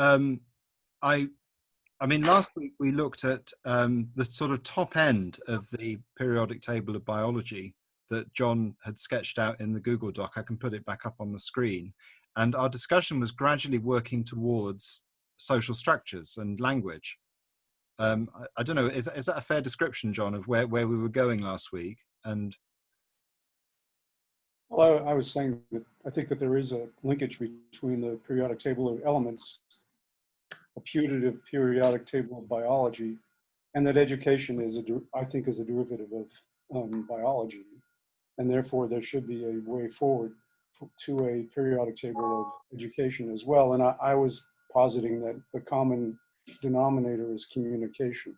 um, I, I mean, last week we looked at um, the sort of top end of the periodic table of biology that John had sketched out in the Google Doc. I can put it back up on the screen. And our discussion was gradually working towards social structures and language. Um, I, I, don't know, if, is that a fair description, John, of where, where we were going last week? And well, I, I, was saying that I think that there is a linkage between the periodic table of elements, putative periodic table of biology, and that education is, a, I think, is a derivative of um, biology. And therefore, there should be a way forward to a periodic table of education as well. And I, I was positing that the common denominator is communication.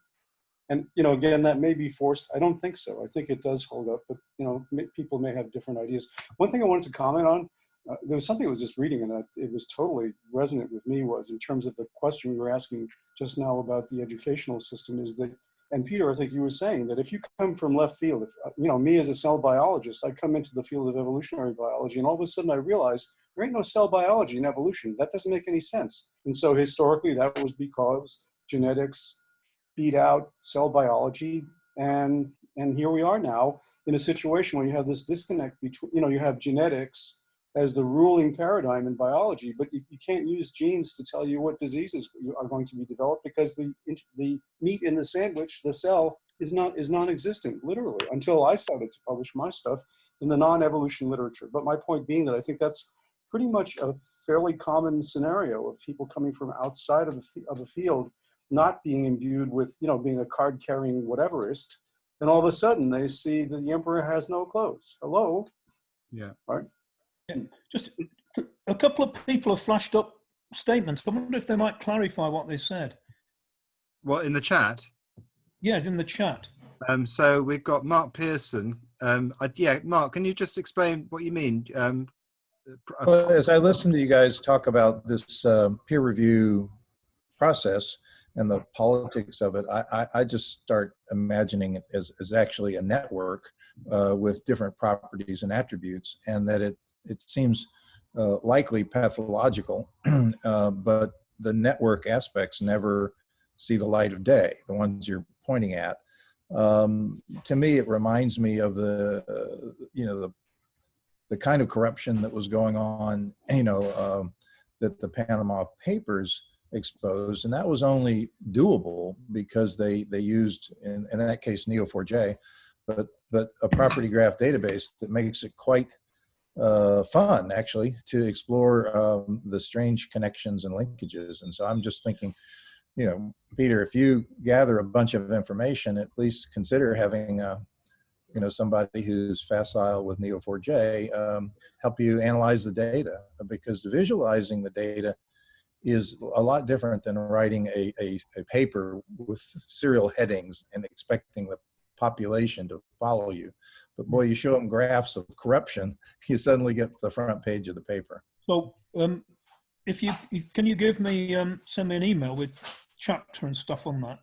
And, you know, again, that may be forced. I don't think so. I think it does hold up, but, you know, people may have different ideas. One thing I wanted to comment on, uh, there was something I was just reading and it was totally resonant with me was in terms of the question you were asking just now about the educational system is that, and Peter, I think you were saying that if you come from left field, if, uh, you know, me as a cell biologist, I come into the field of evolutionary biology and all of a sudden I realize there ain't no cell biology in evolution. That doesn't make any sense. And so historically that was because genetics beat out cell biology. And, and here we are now in a situation where you have this disconnect between, you know, you have genetics as the ruling paradigm in biology, but you, you can't use genes to tell you what diseases you are going to be developed because the, the meat in the sandwich, the cell, is not is non-existent literally until I started to publish my stuff in the non-evolution literature. But my point being that I think that's pretty much a fairly common scenario of people coming from outside of the, of the field not being imbued with, you know, being a card carrying whateverist. And all of a sudden they see that the emperor has no clothes. Hello? Yeah. Right. And just a couple of people have flashed up statements. I wonder if they might clarify what they said. What, in the chat? Yeah, in the chat. Um, so we've got Mark Pearson. Um, I, yeah, Mark, can you just explain what you mean? Um, well, as I listen to you guys talk about this uh, peer review process, and the politics of it, I, I, I just start imagining it as, as actually a network uh, with different properties and attributes, and that it, it seems uh, likely pathological, uh, but the network aspects never see the light of day, the ones you're pointing at. Um, to me, it reminds me of the, uh, you know, the, the kind of corruption that was going on, you know, um, that the Panama Papers exposed, and that was only doable because they they used in, in that case Neo4j, but but a property graph database that makes it quite uh, fun actually to explore um, the strange connections and linkages. And so I'm just thinking, you know, Peter, if you gather a bunch of information, at least consider having a you know somebody who's facile with Neo4j um, help you analyze the data because visualizing the data is a lot different than writing a, a, a, paper with serial headings and expecting the population to follow you. But boy, you show them graphs of corruption, you suddenly get the front page of the paper. So um, if you, can you give me, um, send me an email with chapter and stuff on that?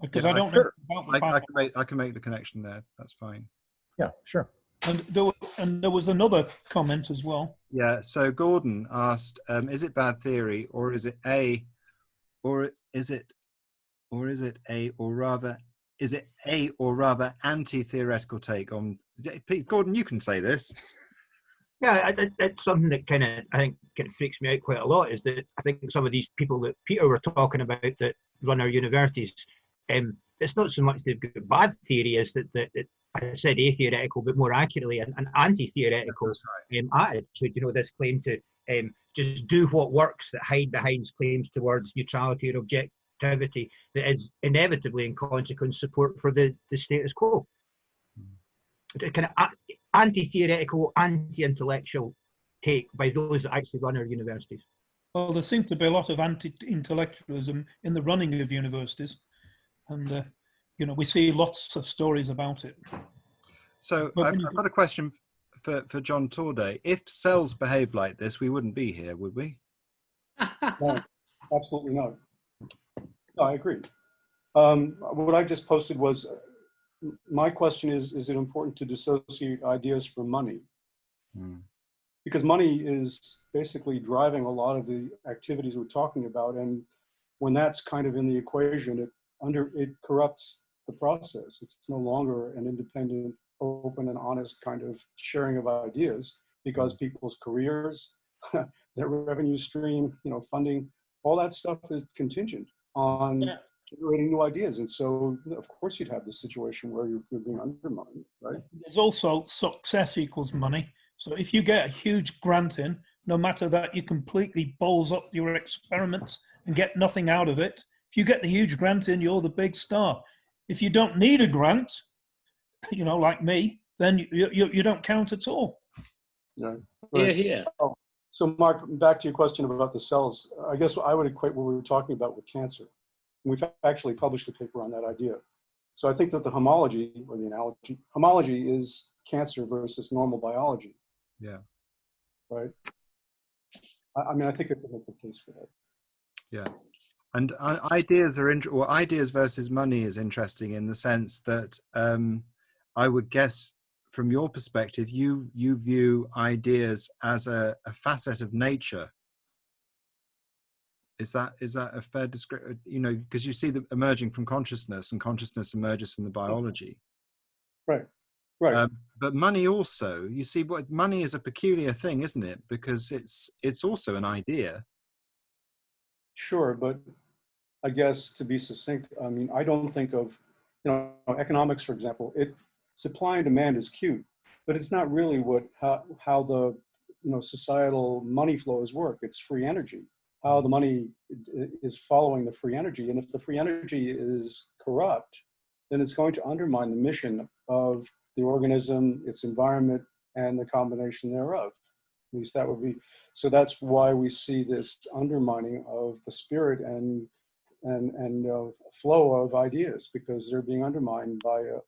Because yeah, I don't know. I, I, can make, I can make the connection there. That's fine. Yeah, sure. And there, was, and there was another comment as well. Yeah. So Gordon asked, um, "Is it bad theory, or is it a, or is it, or is it a, or rather, is it a, or rather, anti-theoretical take on?" Gordon, you can say this. Yeah, it's something that kind of I think kind of freaks me out quite a lot. Is that I think some of these people that Peter were talking about that run our universities, um, it's not so much they've got bad theory as that, that, that I said atheoretical, but more accurately, an, an anti-theoretical right. um, attitude. You know, this claim to um, just do what works that hide behind claims towards neutrality or objectivity that is inevitably, in consequence, support for the, the status quo. Mm. Kind of anti-theoretical, anti-intellectual take by those that actually run our universities. Well, there seems to be a lot of anti-intellectualism in the running of universities, and uh, you know, we see lots of stories about it. So I've, I've, got a question for, for John Torday. If cells behave like this, we wouldn't be here, would we? no, absolutely not. No, I agree. Um, what I just posted was, my question is, is it important to dissociate ideas from money? Hmm. because money is basically driving a lot of the activities we're talking about. And when that's kind of in the equation, it under it corrupts the process. It's no longer an independent, open and honest kind of sharing of ideas because people's careers, their revenue stream, you know, funding, all that stuff is contingent on Yeah. generating new ideas. And so, of course, you'd have this situation where you're, you're being undermined, right? There's also success equals money. So if you get a huge grant in, no matter that you completely bowls up your experiments and get nothing out of it, if you get the huge grant in, you're the big star. If you don't need a grant, you know, like me, then you, you, you don't count at all. Yeah. Here, here. Oh, So Mark, back to your question about the cells, I guess I would equate what we were talking about with cancer. We've actually published a paper on that idea. So I think that the homology or the analogy, homology is cancer versus normal biology. Yeah. Right? I, I mean, I think it's a good case for that. Yeah. And uh, ideas are, well, ideas versus money is interesting in the sense that um, I would guess from your perspective, you, you view ideas as a, a facet of nature. Is that, is that a fair description? You know, because you see them emerging from consciousness and consciousness emerges from the biology. Right. Right. Um, but money also, you see, what money is a peculiar thing, isn't it? Because it's it's also an idea. Sure, but I guess to be succinct, I mean, I don't think of, you know, economics, for example, it, supply and demand is cute, but it's not really what, how, how the, you know, societal money flows work. It's free energy, how the money is following the free energy. And if the free energy is corrupt, then it's going to undermine the mission of the organism, its environment, and the combination thereof. At least that would be so that's why we see this undermining of the spirit and and and uh, flow of ideas because they're being undermined by a,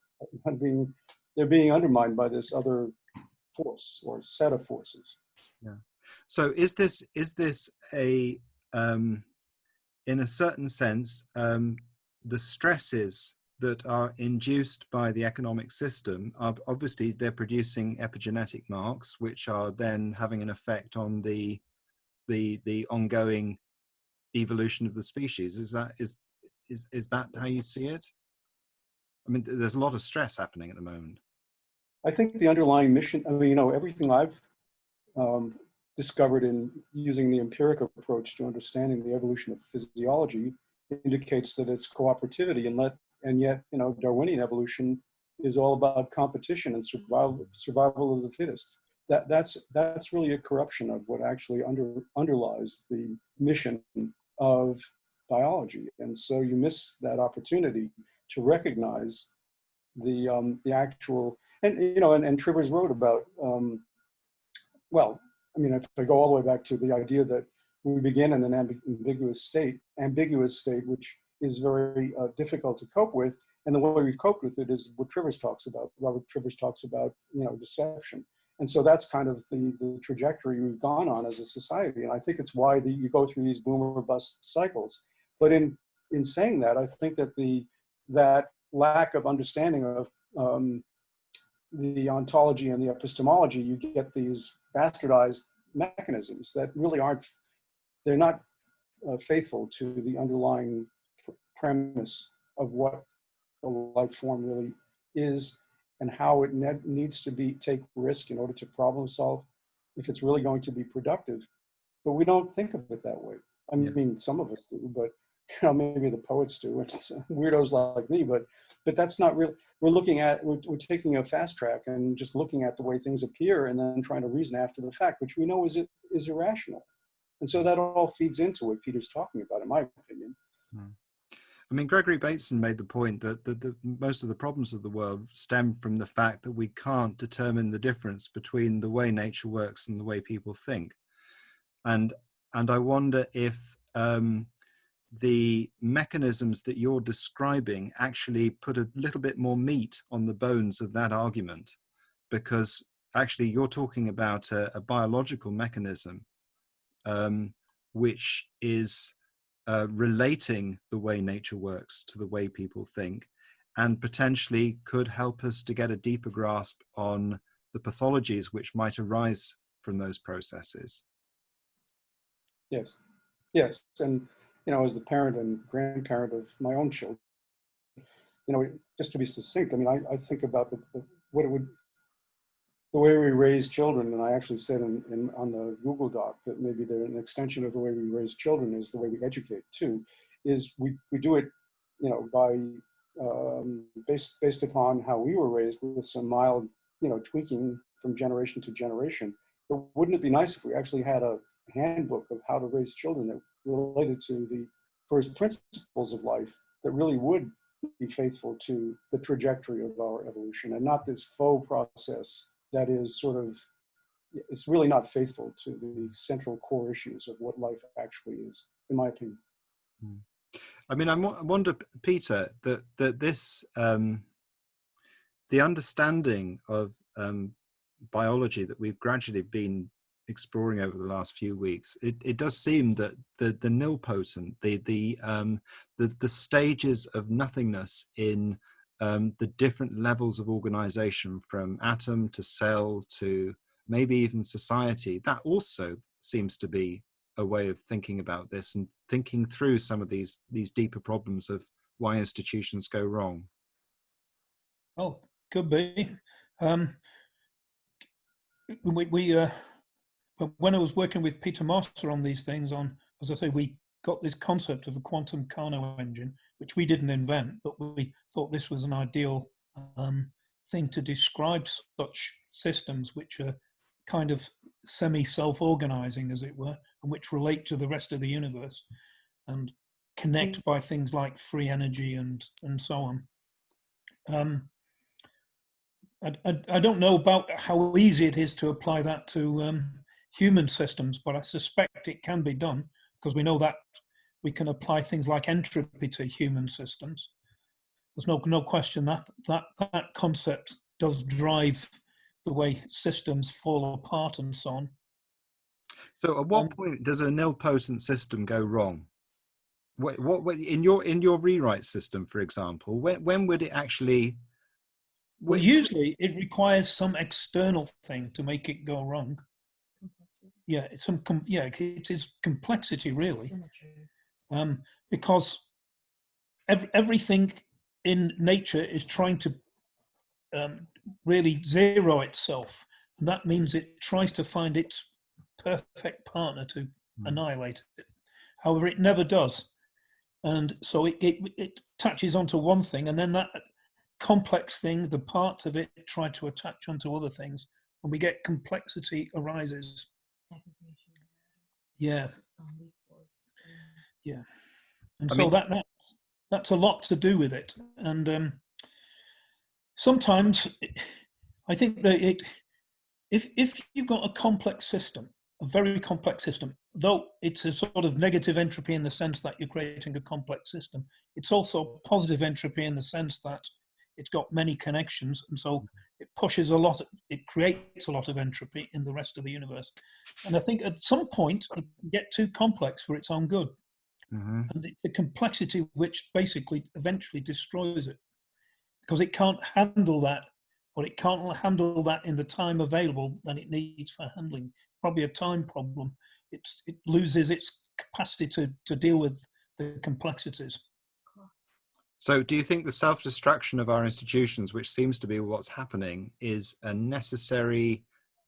being they're being undermined by this other force or set of forces. Yeah. So is this is this a um, in a certain sense um, the stresses that are induced by the economic system are obviously they're producing epigenetic marks which are then having an effect on the the the ongoing evolution of the species is that is is is that how you see it i mean there's a lot of stress happening at the moment I think the underlying mission. I mean, you know, everything I've um, discovered in using the empiric approach to understanding the evolution of physiology indicates that it's cooperativity and let and yet you know Darwinian evolution is all about competition and survival survival of the fittest. That that's that's really a corruption of what actually under underlies the mission of biology, and so you miss that opportunity to recognize the um, the actual and you know and, and Trivers wrote about um, well I mean if I go all the way back to the idea that we begin in an ambi- ambiguous state ambiguous state which is very uh, difficult to cope with and the way we've coped with it is what Trivers talks about. Robert Trivers talks about you know deception. And so that's kind of the, the trajectory we've gone on as a society. And I think it's why the, you go through these boomer bust cycles. But in in saying that I think that the that lack of understanding of um, the ontology and the epistemology, you get these bastardized mechanisms that really aren't, they're not uh, faithful to the underlying pr- premise of what a life form really is and how it ne- needs to be take risk in order to problem solve if it's really going to be productive. But we don't think of it that way. I Yeah. mean, some of us do, but you know, maybe the poets do. It's weirdos like me, but but that's not real. We're looking at we're, we're taking a fast track and just looking at the way things appear and then trying to reason after the fact, which we know is is irrational. And so that all feeds into what Peter's talking about, in my opinion. I mean, Gregory Bateson made the point that the, the, most of the problems of the world stem from the fact that we can't determine the difference between the way nature works and the way people think. And and I wonder if um, the mechanisms that you're describing actually put a little bit more meat on the bones of that argument, because actually you're talking about a, a biological mechanism um, which is uh, relating the way nature works to the way people think and potentially could help us to get a deeper grasp on the pathologies which might arise from those processes. Yes, yes, and you know, as the parent and grandparent of my own children, you know, just to be succinct, I mean, I, I think about the, the what it would, the way we raise children, and I actually said in, in on the Google Doc that maybe they're an extension of the way we raise children is the way we educate too, is we we do it, you know, by um, based based upon how we were raised with some mild, you know, tweaking from generation to generation. But wouldn't it be nice if we actually had a handbook of how to raise children that related to the first principles of life that really would be faithful to the trajectory of our evolution and not this faux process that is sort of it's really not faithful to the central core issues of what life actually is in my opinion. I mean, I wonder, Peter, that that this um, the understanding of um, biology that we've gradually been exploring over the last few weeks, it, it does seem that the the nilpotent, the the um, the the stages of nothingness in um, the different levels of organization, from atom to cell to maybe even society, that also seems to be a way of thinking about this and thinking through some of these these deeper problems of why institutions go wrong. Oh, could be. Um, we, we uh, when I was working with Peter Marcer on these things, on as I say, we got this concept of a quantum Carnot engine, which we didn't invent, but we thought this was an ideal um, thing to describe such systems, which are kind of semi-self-organizing, as it were, and which relate to the rest of the universe, and connect by things like free energy and and so on. Um, I, I, I don't know about how easy it is to apply that to um, human systems, but I suspect it can be done because we know that we can apply things like entropy to human systems. There's no no question that that that concept does drive the way systems fall apart and so on. So, at what Um, point does a nilpotent system go wrong? What, what what- in your in your rewrite system, for example, when when would it actually? Well, usually it requires some external thing to make it go wrong. Yeah, it's some com- yeah, it is complexity really, um, because ev- everything in nature is trying to um, really zero itself, and that means it tries to find its perfect partner to Hmm. annihilate it. However, it never does, and so it, it it attaches onto one thing, and then that complex thing, the parts of it try to attach onto other things, and we get complexity arises. Yeah, yeah, and I so mean- that that's that's a lot to do with it, and um, sometimes I think that it if if you've got a complex system, a very complex system, though it's a sort of negative entropy in the sense that you're creating a complex system, it's also positive entropy in the sense that it's got many connections, and so it pushes a lot. It creates a lot of entropy in the rest of the universe, and I think at some point it can get too complex for its own good. Mhm. and the, the complexity which basically eventually destroys it. Because it can't handle that or it can't handle that in the time available that it needs for handling. Probably a time problem. It's, it loses its capacity to, to deal with the complexities So, do you think the self destruction of our institutions, which seems to be what's happening, is a necessary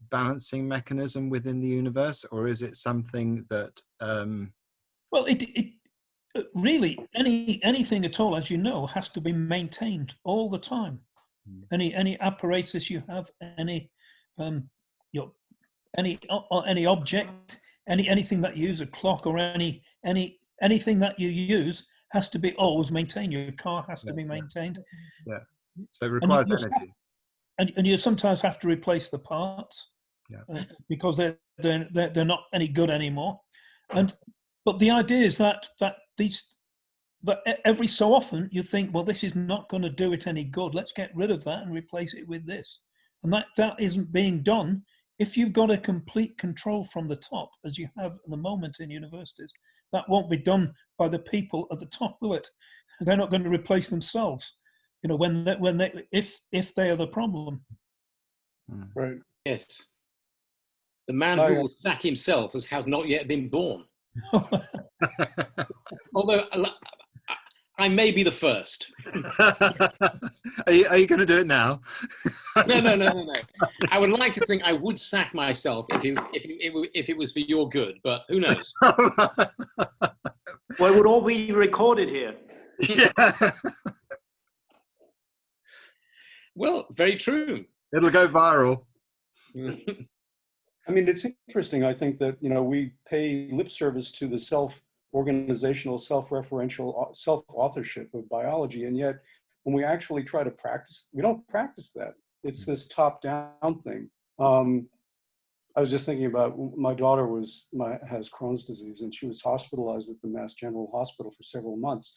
balancing mechanism within the universe, or is it something that? Um, well it, it uh, really any anything at all as you know has to be maintained all the time Mm. any any apparatus you have any um your any any object any anything that you use a clock or any any anything that you use has to be always maintained your car has to be maintained. yeah. maintained so, it requires have- energy. and, and you sometimes have to replace the parts Yeah. uh, because they're, they're they're they're not any good anymore and but the idea is that that these but e- every so often you think well this is not going to do it any good let's get rid of that and replace it with this and that that isn't being done if you've got a complete control from the top as you have at the moment in universities that won't be done by the people at the top will it? They're not going to replace themselves. You know when they, when they if if they are the problem. Hmm. Right. Yes. The man Oh, who will sack himself as has not yet been born. Although I- I may be the first. are you, you going to do it now? No, no, no, no, no. I would like to think I would sack myself if it, if it, if it, was for your good, but who knows? Well, it would all be recorded here. yeah. Well, very true. It'll go viral. I mean, it's interesting. I think that, you know, we pay lip service to the self-organizational, self-referential, uh, self-authorship of biology. And yet, when we actually try to practice, we don't practice that. It's this top-down thing. Um, I was just thinking about my daughter was my has Crohn's disease and she was hospitalized at the Mass General Hospital for several months.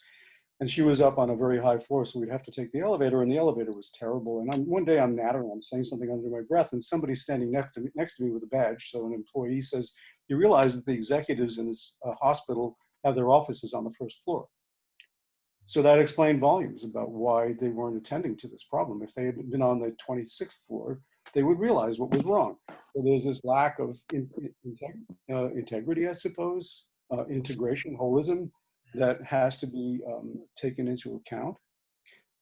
And she was up on a very high floor, so we'd have to take the elevator, and the elevator was terrible. And I'm, one day I'm nattering, I'm saying something under my breath, and somebody's standing next to me, next to me with a badge. So an employee says, "You realize that the executives in this uh, hospital have their offices on the first floor." So that explained volumes about why they weren't attending to this problem. If they had been on the 26th floor, they would realize what was wrong. So there's this lack of in, in, uh, integrity, I suppose, uh, integration, holism that has to be um, taken into account.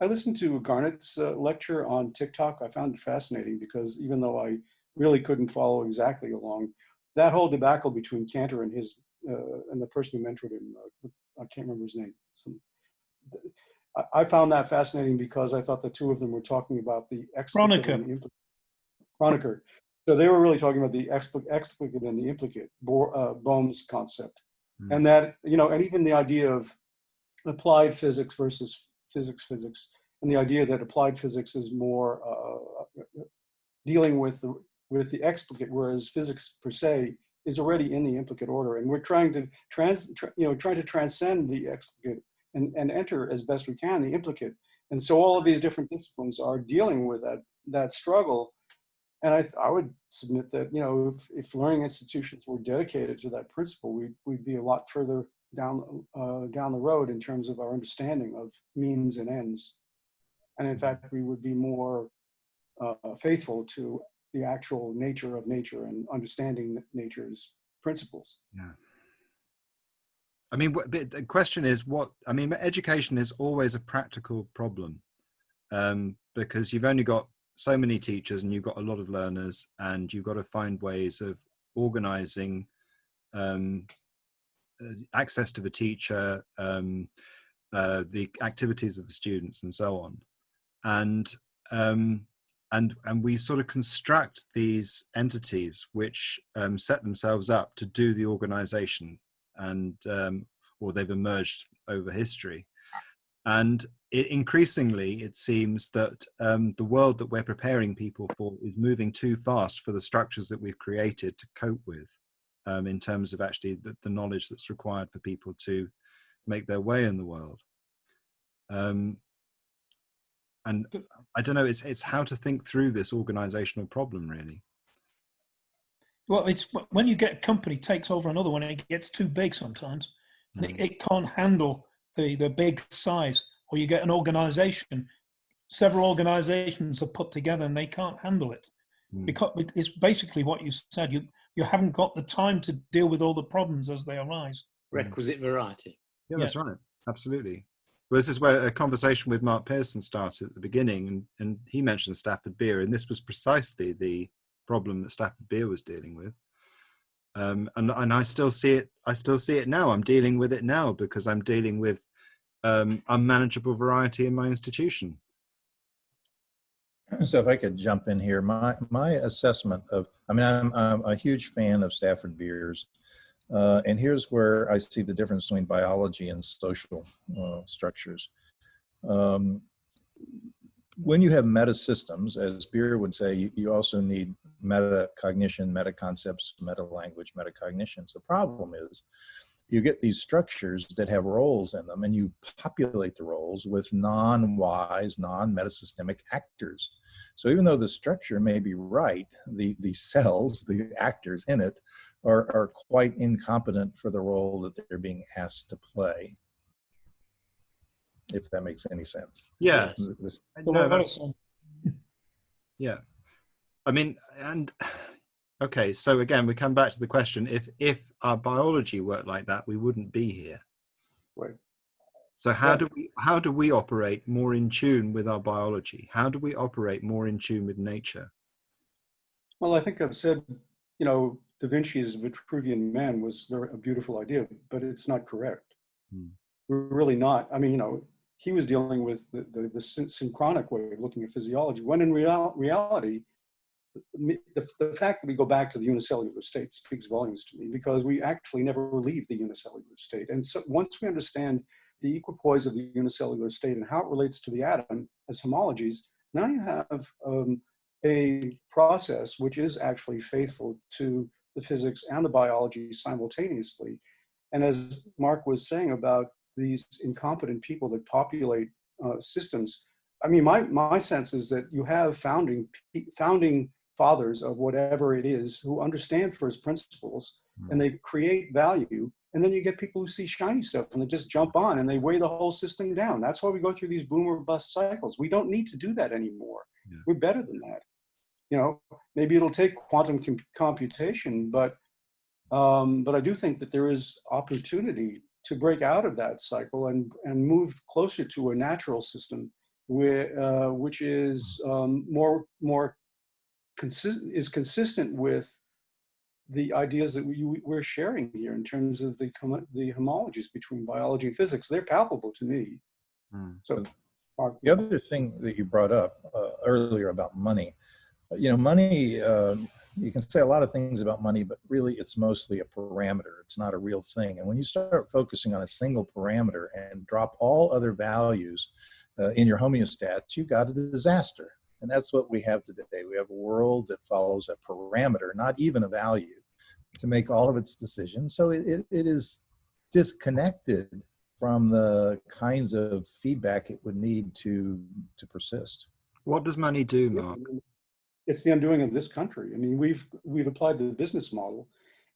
I listened to Garnett's uh, lecture on TikTok. I found it fascinating because even though I really couldn't follow exactly along, that whole debacle between Cantor and his and the person who mentored him, uh, I can't remember his name. Some, I, I found that fascinating because I thought the two of them were talking about the explicit and the implicit. Kronecker. So they were really talking about the explicit, explicit and the implicate, Bo, uh, Bohm's concept and that you know and even the idea of applied physics versus physics physics and the idea that applied physics is more uh, dealing with the with the explicate whereas physics per se is already in the implicate order and we're trying to trans tra- you know trying to transcend the explicate and, and enter as best we can the implicate and so all of these different disciplines are dealing with that that struggle and I, I would submit that, you know, if, if learning institutions were dedicated to that principle, we'd, we'd be a lot further down, uh, down the road in terms of our understanding of means and ends. And in fact, we would be more uh, faithful to the actual nature of nature and understanding nature's principles. Yeah. I mean, the question is what, I mean, education is always a practical problem um, because you've only got so many teachers and you've got a lot of learners and you've got to find ways of organizing um, uh, access to the teacher, um, uh, the activities of the students and so on. And, um, and, and we sort of construct these entities which um, set themselves up to do the organization and, um, or they've emerged over history. And it, increasingly, it seems that um, the world that we're preparing people for is moving too fast for the structures that we've created to cope with, um, in terms of actually the, the, knowledge that's required for people to make their way in the world. And I don't know, it's, it's how to think through this organizational problem, really. Well, it's when you get a company takes over another one, it gets too big sometimes. Mm. It, it can't handle the, the big size or you get an organization several organizations are put together and they can't handle it mm. because it's basically what you said you you haven't got the time to deal with all the problems as they arise requisite variety yeah, yeah. that's right absolutely well this is where a conversation with mark pearson started at the beginning and, and he mentioned stafford beer and this was precisely the problem that stafford beer was dealing with um, and, and i still see it i still see it now i'm dealing with it now because i'm dealing with um, unmanageable variety in my institution. So if I could jump in here, my my assessment of, I mean, I'm, I'm a huge fan of Stafford Beers, uh, and here's where I see the difference between biology and social uh, structures. Um, when you have meta systems, as Beer would say, you, you also need meta cognition, meta concepts, meta language, meta cognition. So the problem is you get these structures that have roles in them and you populate the roles with non-wise, non-metasystemic actors. So even though the structure may be right, the, the cells, the actors in it, are, are quite incompetent for the role that they're being asked to play. If that makes any sense. Yeah. This, no, yeah. I mean, and Okay, so again, we come back to the question: if if our biology worked like that, we wouldn't be here. Right. So how Yeah. do we how do we operate more in tune with our biology? How do we operate more in tune with nature? Well, I think I've said, you know, Da Vinci's Vitruvian Man was very, a beautiful idea, but it's not correct. Hmm. We're really not. I mean, you know, he was dealing with the, the, the syn- synchronic way of looking at physiology, when in real, reality, the, the, the fact that we go back to the unicellular state speaks volumes to me because we actually never leave the unicellular state. And so once we understand the equipoise of the unicellular state and how it relates to the atom as homologies, now you have um, a process which is actually faithful to the physics and the biology simultaneously. And as Mark was saying about these incompetent people that populate uh, systems, I mean, my, my sense is that you have founding, founding fathers of whatever it is who understand first principles and they create value. And then you get people who see shiny stuff and they just jump on and they weigh the whole system down. That's why we go through these boomer bust cycles. We don't need to do that anymore. Yeah. We're better than that. You know, maybe it'll take quantum com- computation, but um, but I do think that there is opportunity to break out of that cycle and and move closer to a natural system, where uh, which is um, more more consistent is consistent with the ideas that we, we're sharing here in terms of the the homologies between biology and physics. They're palpable to me. Hmm. So, Mark, The other thing that you brought up uh, earlier about money, you know, money, uh, you can say a lot of things about money, but really it's mostly a parameter. It's not a real thing. And when you start focusing on a single parameter and drop all other values uh, in your homeostats, you've got a disaster. And that's what we have today. We have a world that follows a parameter, not even a value, to make all of its decisions. So it, it, it is disconnected from the kinds of feedback it would need to to persist. What does money do, Mark? It's the undoing of this country. I mean, we've we've applied the business model,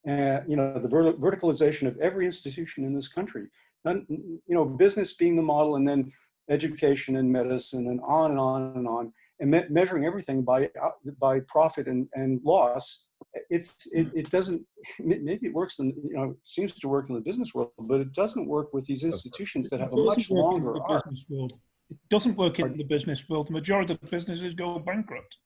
and you know the ver- verticalization of every institution in this country. None, you know, business being the model, and then education and medicine, and on and on and on, and me- measuring everything by by profit and, and loss. It's it, hmm. it doesn't maybe it works in you know seems to work in the business world, but it doesn't work with these institutions that have a much doesn't work in longer arc. business world. It doesn't work in the business world. The majority of businesses go bankrupt.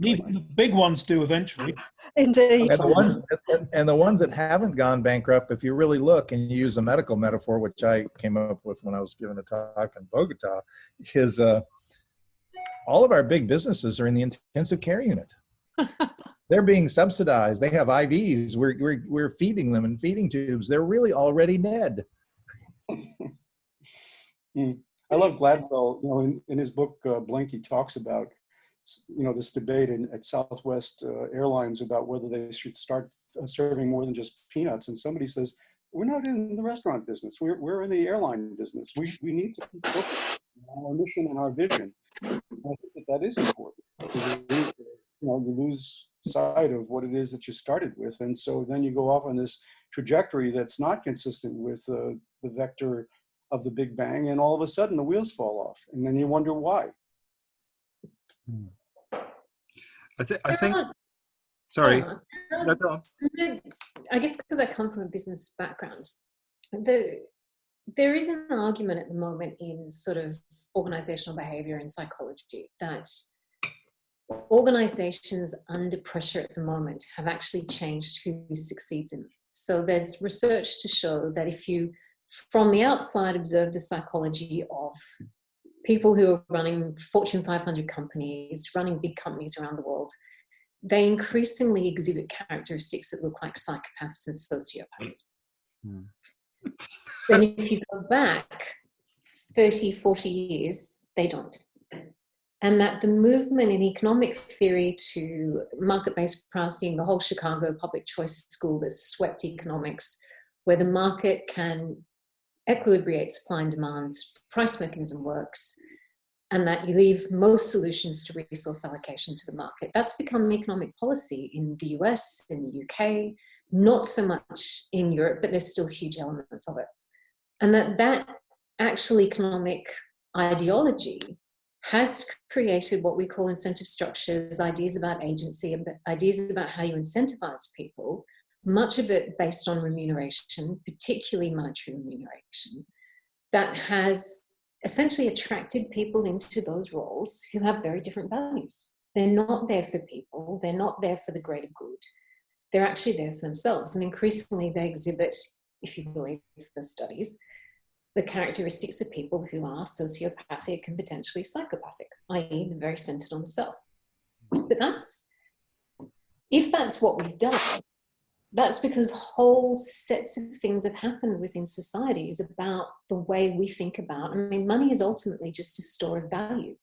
Even the big ones do eventually. Indeed. And the ones and- and the ones that haven't gone bankrupt, if you really look and you use a medical metaphor, which I came up with when I was giving a talk in Bogota, is uh, all of our big businesses are in the intensive care unit. They're being subsidized. They have IVs. We're, we're, we're feeding them in feeding tubes. They're really already dead. I love Gladwell. You know, in, in his book uh, Blink, he talks about s- you know this debate in, at Southwest uh, Airlines about whether they should start uh, serving more than just peanuts. And somebody says, "We're not in the restaurant business. We're we're in the airline business. We we need to keep on our mission and our vision." And I think that that is important. You know, you lose sight of what it is that you started with, and so then you go off on this trajectory that's not consistent with uh, the vector of the Big Bang, and all of a sudden the wheels fall off, and then you wonder why. Hmm. I, th- I think. Sorry. No. I guess because I come from a business background, the there is an argument at the moment in sort of organizational behavior and psychology that organizations under pressure at the moment have actually changed who succeeds in them. So there's research to show that if you, from the outside, observe the psychology of people who are running Fortune 500 companies, running big companies around the world, they increasingly exhibit characteristics that look like psychopaths and sociopaths. Hmm. Then if you go back 30, 40 years, they don't. And that the movement in economic theory to market-based pricing, the whole Chicago public choice school that swept economics, where the market can equilibrate supply and demand, price mechanism works, and that you leave most solutions to resource allocation to the market. That's become economic policy in the US, in the UK, not so much in Europe, but there's still huge elements of it. And that that actual economic ideology has created what we call incentive structures, ideas about agency, ideas about how you incentivize people, much of it based on remuneration, particularly monetary remuneration, that has essentially attracted people into those roles who have very different values. They're not there for people, they're not there for the greater good. They're actually there for themselves. And increasingly they exhibit, if you believe the studies, the characteristics of people who are sociopathic and potentially psychopathic, i.e. they're very centered on the self. But that's, if that's what we've done, that's because whole sets of things have happened within societies about the way we think about, I mean, money is ultimately just a store of value.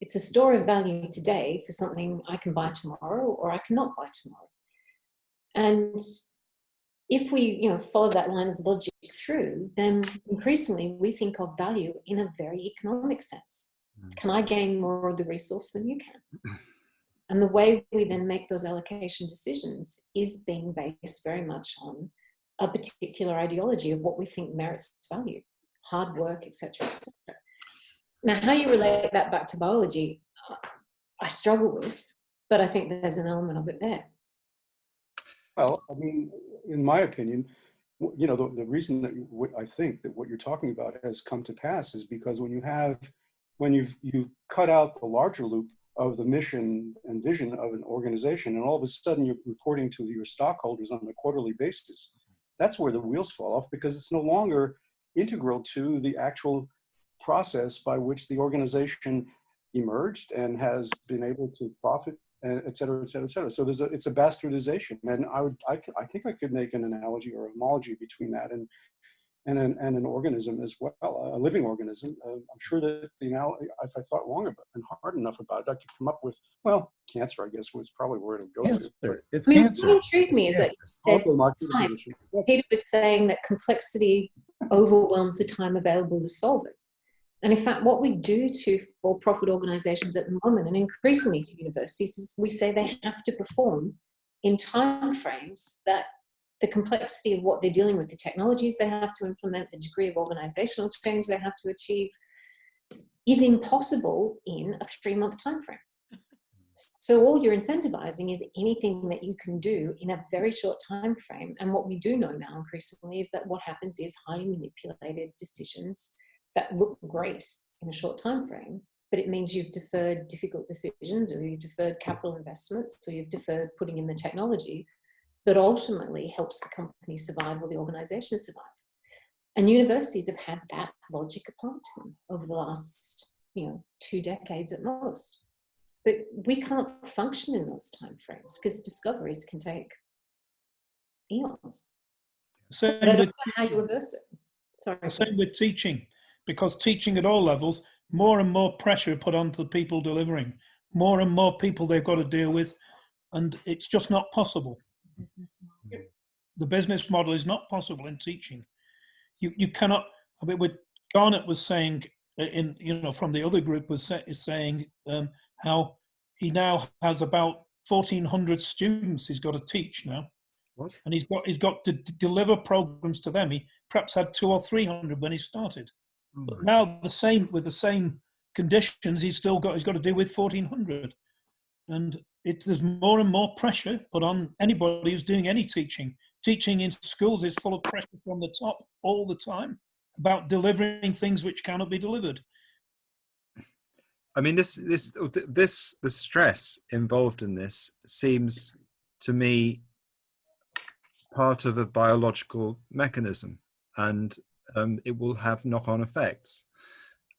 It's a store of value today for something I can buy tomorrow or I cannot buy tomorrow. And if we you know, follow that line of logic through, then increasingly we think of value in a very economic sense. Mm. Can I gain more of the resource than you can? And the way we then make those allocation decisions is being based very much on a particular ideology of what we think merits value, hard work, etc. etc. Now, how you relate that back to biology, I struggle with, but I think there's an element of it there. Well, I mean, in my opinion, you know, the, the reason that I think that what you're talking about has come to pass is because when you have, when you've you cut out the larger loop of the mission and vision of an organization, and all of a sudden you're reporting to your stockholders on a quarterly basis, that's where the wheels fall off because it's no longer integral to the actual process by which the organization emerged and has been able to profit uh, et cetera, et cetera, et cetera. So there's a, it's a bastardization. And I would, I, I think I could make an analogy or homology between that and, and an, and an organism as well, a living organism. Uh, I'm sure that the analogy, if I thought long about and hard enough about it, I could come up with, well, cancer, I guess, was probably where it would go. to. Cancer. It's I mean, cancer. what intrigued me is Yeah. that you said time. Yes. Peter was saying that complexity overwhelms the time available to solve it. And in fact, what we do to for-profit organizations at the moment, and increasingly to universities, is we say they have to perform in time frames that the complexity of what they're dealing with, the technologies they have to implement, the degree of organizational change they have to achieve, is impossible in a three-month time frame. So all you're incentivizing is anything that you can do in a very short time frame. And what we do know now increasingly is that what happens is highly manipulated decisions that look great in a short time frame, but it means you've deferred difficult decisions or you've deferred capital investments or you've deferred putting in the technology that ultimately helps the company survive or the organization survive. And universities have had that logic applied to them over the last, you know, two decades at most. But we can't function in those timeframes because discoveries can take eons. Same But I don't with, know how you reverse it. Sorry. same with teaching, because teaching at all levels, more and more pressure put onto the people delivering, more and more people they've got to deal with, and it's just not possible. The business model is not possible in teaching. You you cannot. I mean, what Garnett was saying uh, in you know from the other group was sa- is saying um, how he now has about fourteen hundred students he's got to teach now What? and he's got he's got to d- deliver programs to them. He perhaps had two or three hundred when he started, but now the same with the same conditions, he's still got he's got to deal with fourteen hundred, and it there's more and more pressure put on anybody who's doing any teaching. Teaching in schools is full of pressure from the top all the time about delivering things which cannot be delivered. I mean, this this this the stress involved in this seems to me part of a biological mechanism, and um, it will have knock-on effects.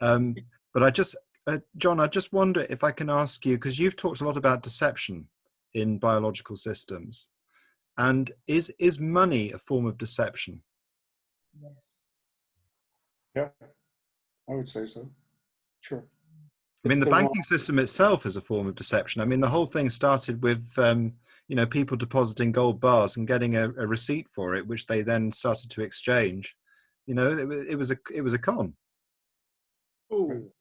Um, but I just, uh, John, I just wonder if I can ask you because you've talked a lot about deception in biological systems, and is is money a form of deception? Yeah, I would say so. Sure. I mean, It's the wrong- banking system itself is a form of deception. I mean, the whole thing started with, um, you know, people depositing gold bars and getting a, a receipt for it, which they then started to exchange. You know, it, wa- it was a it was a con. Ooh.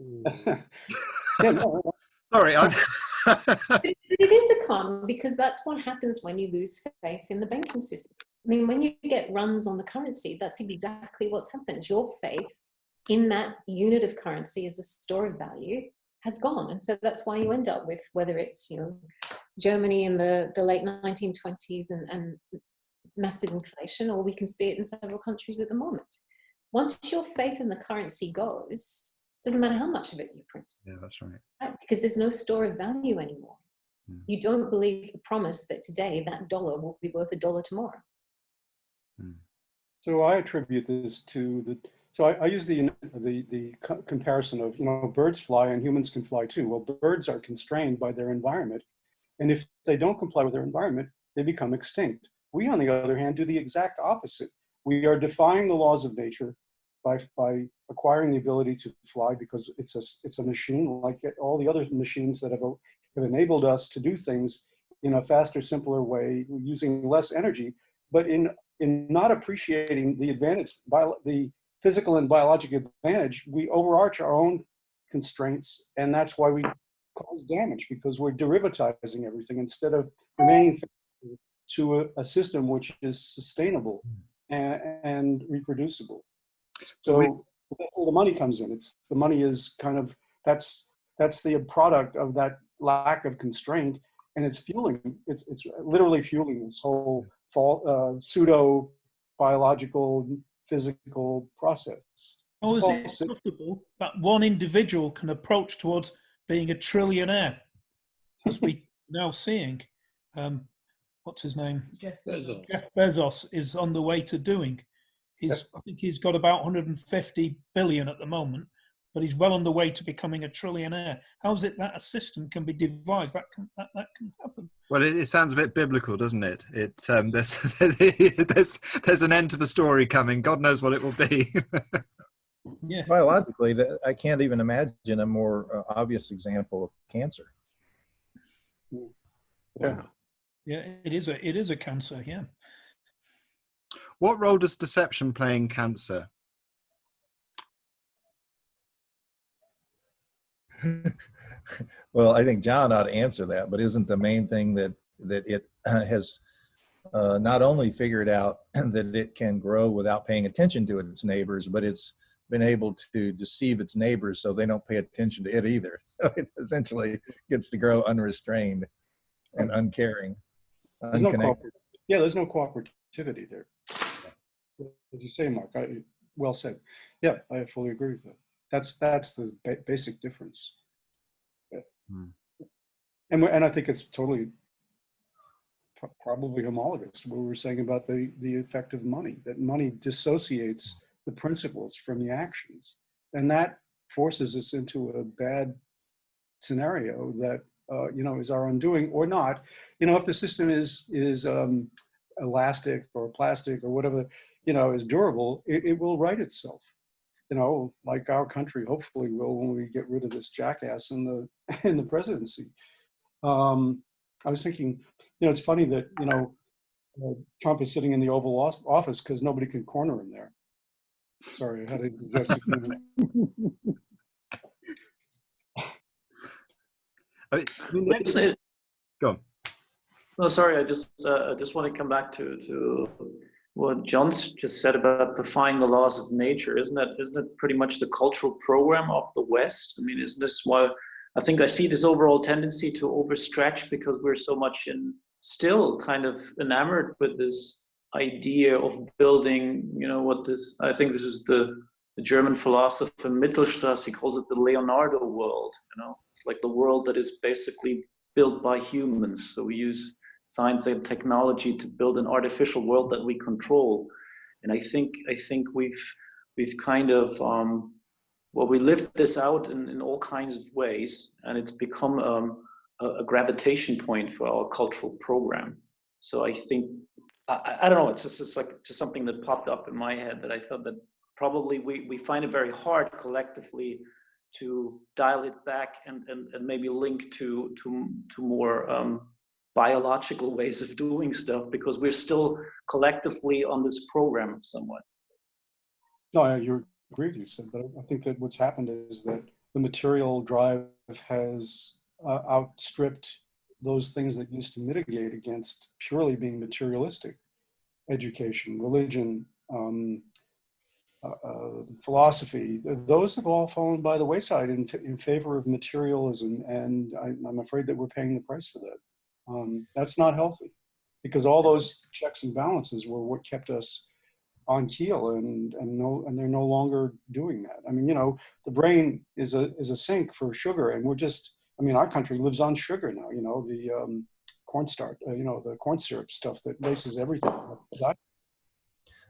Mm. yeah, no, Sorry, I, But it it is a con because that's what happens when you lose faith in the banking system. I mean, when you get runs on the currency, that's exactly what's happened. Your faith in that unit of currency as a store of value has gone. And so that's why you end up with whether it's, you know, Germany in the, the late 1920s and, and massive inflation, or we can see it in several countries at the moment. Once your faith in the currency goes, doesn't matter how much of it you print, Yeah, that's right. right? Because there's no store of value anymore. Hmm. You don't believe the promise that today that dollar will be worth a dollar tomorrow. So I attribute this to the, so I, I use the, the, the co- comparison of, you know, birds fly and humans can fly too. Well, birds are constrained by their environment. And if they don't comply with their environment, they become extinct. We, on the other hand, do the exact opposite. We are defying the laws of nature by, by acquiring the ability to fly because it's a, it's a machine like all the other machines that have, have enabled us to do things in a faster, simpler way, using less energy, but in in not appreciating the advantage, bio, the physical and biological advantage, we overarch our own constraints, and that's why we cause damage because we're derivatizing everything instead of remaining to a, a system which is sustainable hmm. And, and reproducible. So We- that's where the money comes in. It's the money is kind of that's that's the product of that lack of constraint, and it's fueling. It's it's literally fueling this whole fall, uh, pseudo biological physical process. It's is it possible that one individual can approach towards being a trillionaire, as we now seeing? Um, what's his name? Jeff Bezos. Jeff Bezos is on the way to doing. He's, I think he's got about 150 billion at the moment, but he's well on the way to becoming a trillionaire. How is it that a system can be devised that can that, that can happen? Well, it, it sounds a bit biblical, doesn't it? It um, there's there's there's an end to the story coming. God knows what it will be. Yeah, Biologically, that I can't even imagine a more uh, obvious example of cancer. Yeah. Yeah, it is a it is a cancer. Yeah. what role does deception play in cancer? well, I think John ought to answer that, but isn't the main thing that that it has uh, not only figured out that it can grow without paying attention to its neighbors, but it's been able to deceive its neighbors so they don't pay attention to it either. So it essentially gets to grow unrestrained and uncaring, There's no yeah, there's no cooperativity there. As you say, Mark, I, well said. Yeah, I fully agree with that. That's that's the ba- basic difference. Yeah. Hmm. And and I think it's totally pro- probably homologous to what we were saying about the the effect of money. That money dissociates the principles from the actions, and that forces us into a bad scenario that uh, you know is our undoing or not. You know, if the system is is um, elastic or plastic or whatever, you know, is durable, it, it will right itself. You know, like our country hopefully will when we get rid of this jackass in the in the presidency. Um, I was thinking, you know, it's funny that you know uh, Trump is sitting in the Oval Office because nobody can corner him there. Sorry, I had to I mean, it- Go on. No, sorry, I just, uh, I just want to come back to, to what John's just said about defying the laws of nature. Isn't that, isn't that pretty much the cultural program of the West? I mean, isn't this why, I think I see this overall tendency to overstretch because we're so much in, still kind of enamored with this idea of building, you know, what this, I think this is the, the German philosopher Mittelstrass, he calls it the Leonardo world, you know, it's like the world that is basically built by humans. So we use science and technology to build an artificial world that we control. And I think I think we've we've kind of um, well we lived this out in, in all kinds of ways, and it's become um, a, a gravitation point for our cultural program. So I think I, I- I don't know. It's just it's like just something that popped up in my head that I thought that probably we we find it very hard collectively to dial it back and, and, and maybe link to to to more um, biological ways of doing stuff because we're still collectively on this program somewhat. No, I agree with you, Sid, but I think that what's happened is that the material drive has uh, outstripped those things that used to mitigate against purely being materialistic. Education, religion, um, philosophy, those have all fallen by the wayside in, in favor of materialism. And I, I'm afraid that we're paying the price for that. Um, that's not healthy because all those checks and balances were what kept us on keel and, and no, and they're no longer doing that. I mean, you know, the brain is a, is a sink for sugar and we're just, I mean, our country lives on sugar now, you know, the um, cornstarch, uh, you know, the corn syrup stuff that laces everything.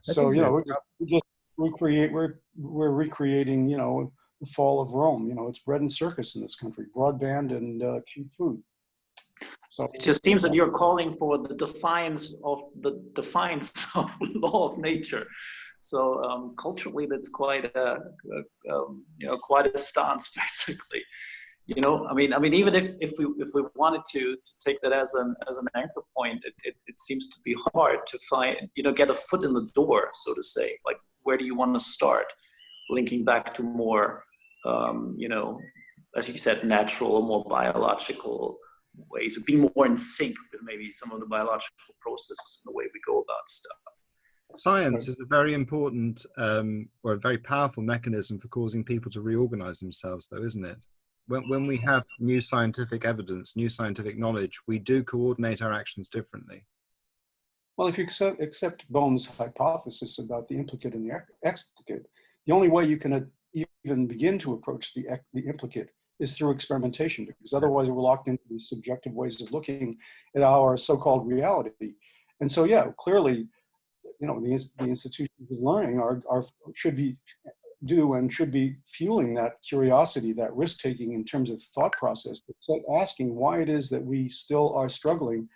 So, you know, we just recreate, we're, we're recreating, you know, the fall of Rome, you know, it's bread and circus in this country, broadband and uh, cheap food. So, It just seems that you're calling for the defiance of the defiance of law of nature. So um, culturally, that's quite a, a um, you know quite a stance, basically. You know, I mean, I mean, even if, if we if we wanted to to take that as an as an anchor point, it, it, it seems to be hard to find you know get a foot in the door, so to say. Like, where do you want to start? Linking back to more, um, you know, as you said, natural more biological ways of being more in sync with maybe some of the biological processes and the way we go about stuff. Science is a very important um, or a very powerful mechanism for causing people to reorganize themselves, though, isn't it? When, when we have new scientific evidence, new scientific knowledge, we do coordinate our actions differently. Well, if you accept, Bohm's hypothesis about the implicate and the ex- explicate, the only way you can uh, even begin to approach the, the implicate is through experimentation, because otherwise we're locked into these subjective ways of looking at our so-called reality. And so, yeah, clearly, you know, the, the institutions of learning are, are, should be, do and should be fueling that curiosity, that risk-taking in terms of thought process, asking why it is that we still are struggling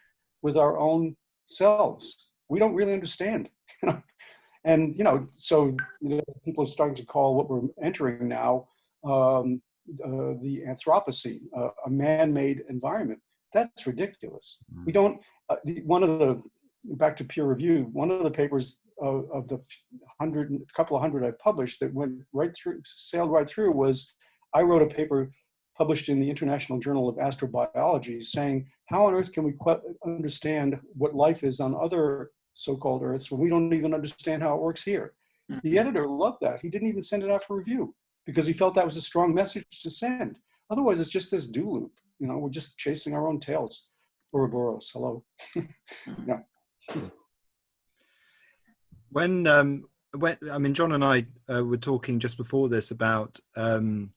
with our own selves. We don't really understand. and, you know, so you know, people are starting to call what we're entering now um, uh, the Anthropocene, uh, a man-made environment. That's ridiculous. We don't, uh, the, one of the, back to peer review, one of the papers of, of the hundred, couple of hundred I published that went right through, sailed right through was, I wrote a paper published in the International Journal of Astrobiology saying, how on earth can we understand what life is on other so-called Earths when we don't even understand how it works here? The editor loved that. He didn't even send it out for review because he felt that was a strong message to send. Otherwise, it's just this do loop. You know, we're just chasing our own tails. Ouroboros, hello. yeah. When, um, when I mean, John and I uh, were talking just before this about um,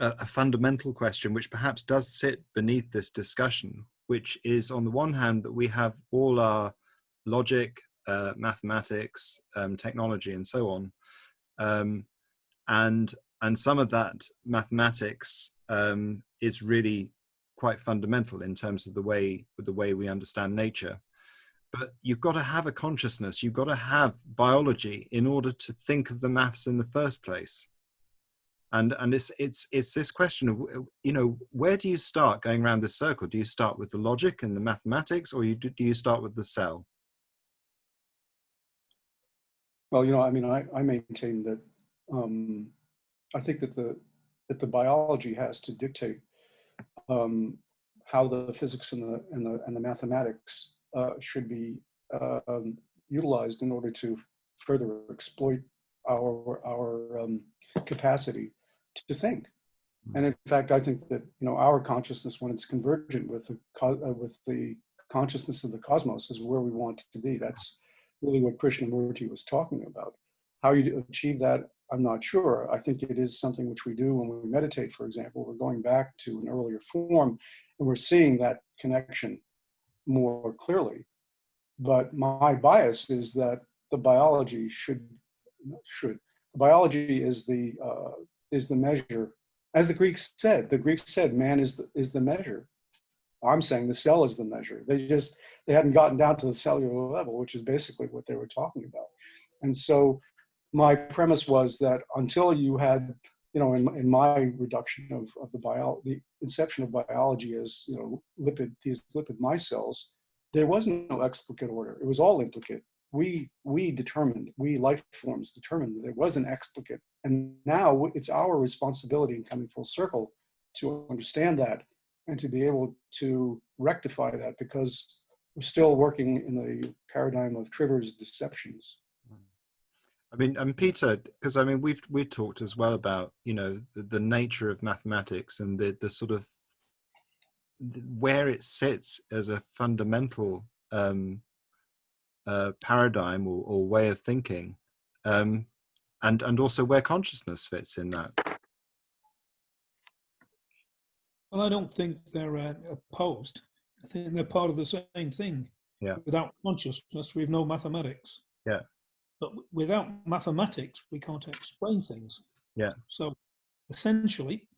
a, a fundamental question, which perhaps does sit beneath this discussion, which is on the one hand that we have all our logic, uh, mathematics, um, technology, and so on, um, and and some of that mathematics um, is really quite fundamental in terms of the way the way we understand nature. But you've got to have a consciousness you've got to have biology in order to think of the maths in the first place and and it's it's it's this question of you know where do you start going around this circle? Do you start with the logic and the mathematics or you do, do you start with the cell? Well, you know, I mean, I, I maintain that um, I think that the that the biology has to dictate um, how the physics and the and the and the mathematics uh, should be uh, um, utilized in order to further exploit our our um, capacity to think. And in fact, I think that you know our consciousness, when it's convergent with the uh, with the consciousness of the cosmos, is where we want to be. That's really what Krishnamurti was talking about. How you achieve that, I'm not sure. I think it is something which we do when we meditate, for example. We're going back to an earlier form and we're seeing that connection more clearly. But my bias is that the biology should, should, biology is the, uh, is the measure. As the Greeks said, the Greeks said man is the, is the measure. I'm saying the cell is the measure. They just, they hadn't gotten down to the cellular level, which is basically what they were talking about. And so my premise was that until you had, you know, in, in my reduction of, of the bio, the inception of biology as, you know, lipid, these lipid micelles, there was no explicate order. It was all implicate. We, we determined, we life forms determined that there was an explicate. And now it's our responsibility in coming full circle to understand that and to be able to rectify that because we're still working in the paradigm of Trivers deceptions. I mean, and Peter, because I mean, we've we've talked as well about you know the, the nature of mathematics and the the sort of where it sits as a fundamental um, uh, paradigm or, or way of thinking, um, and and also where consciousness fits in that. Well, I don't think they're uh, opposed. I think they're part of the same thing. Yeah. Without consciousness, we've no mathematics. Yeah. But without mathematics, we can't explain things. Yeah. So essentially,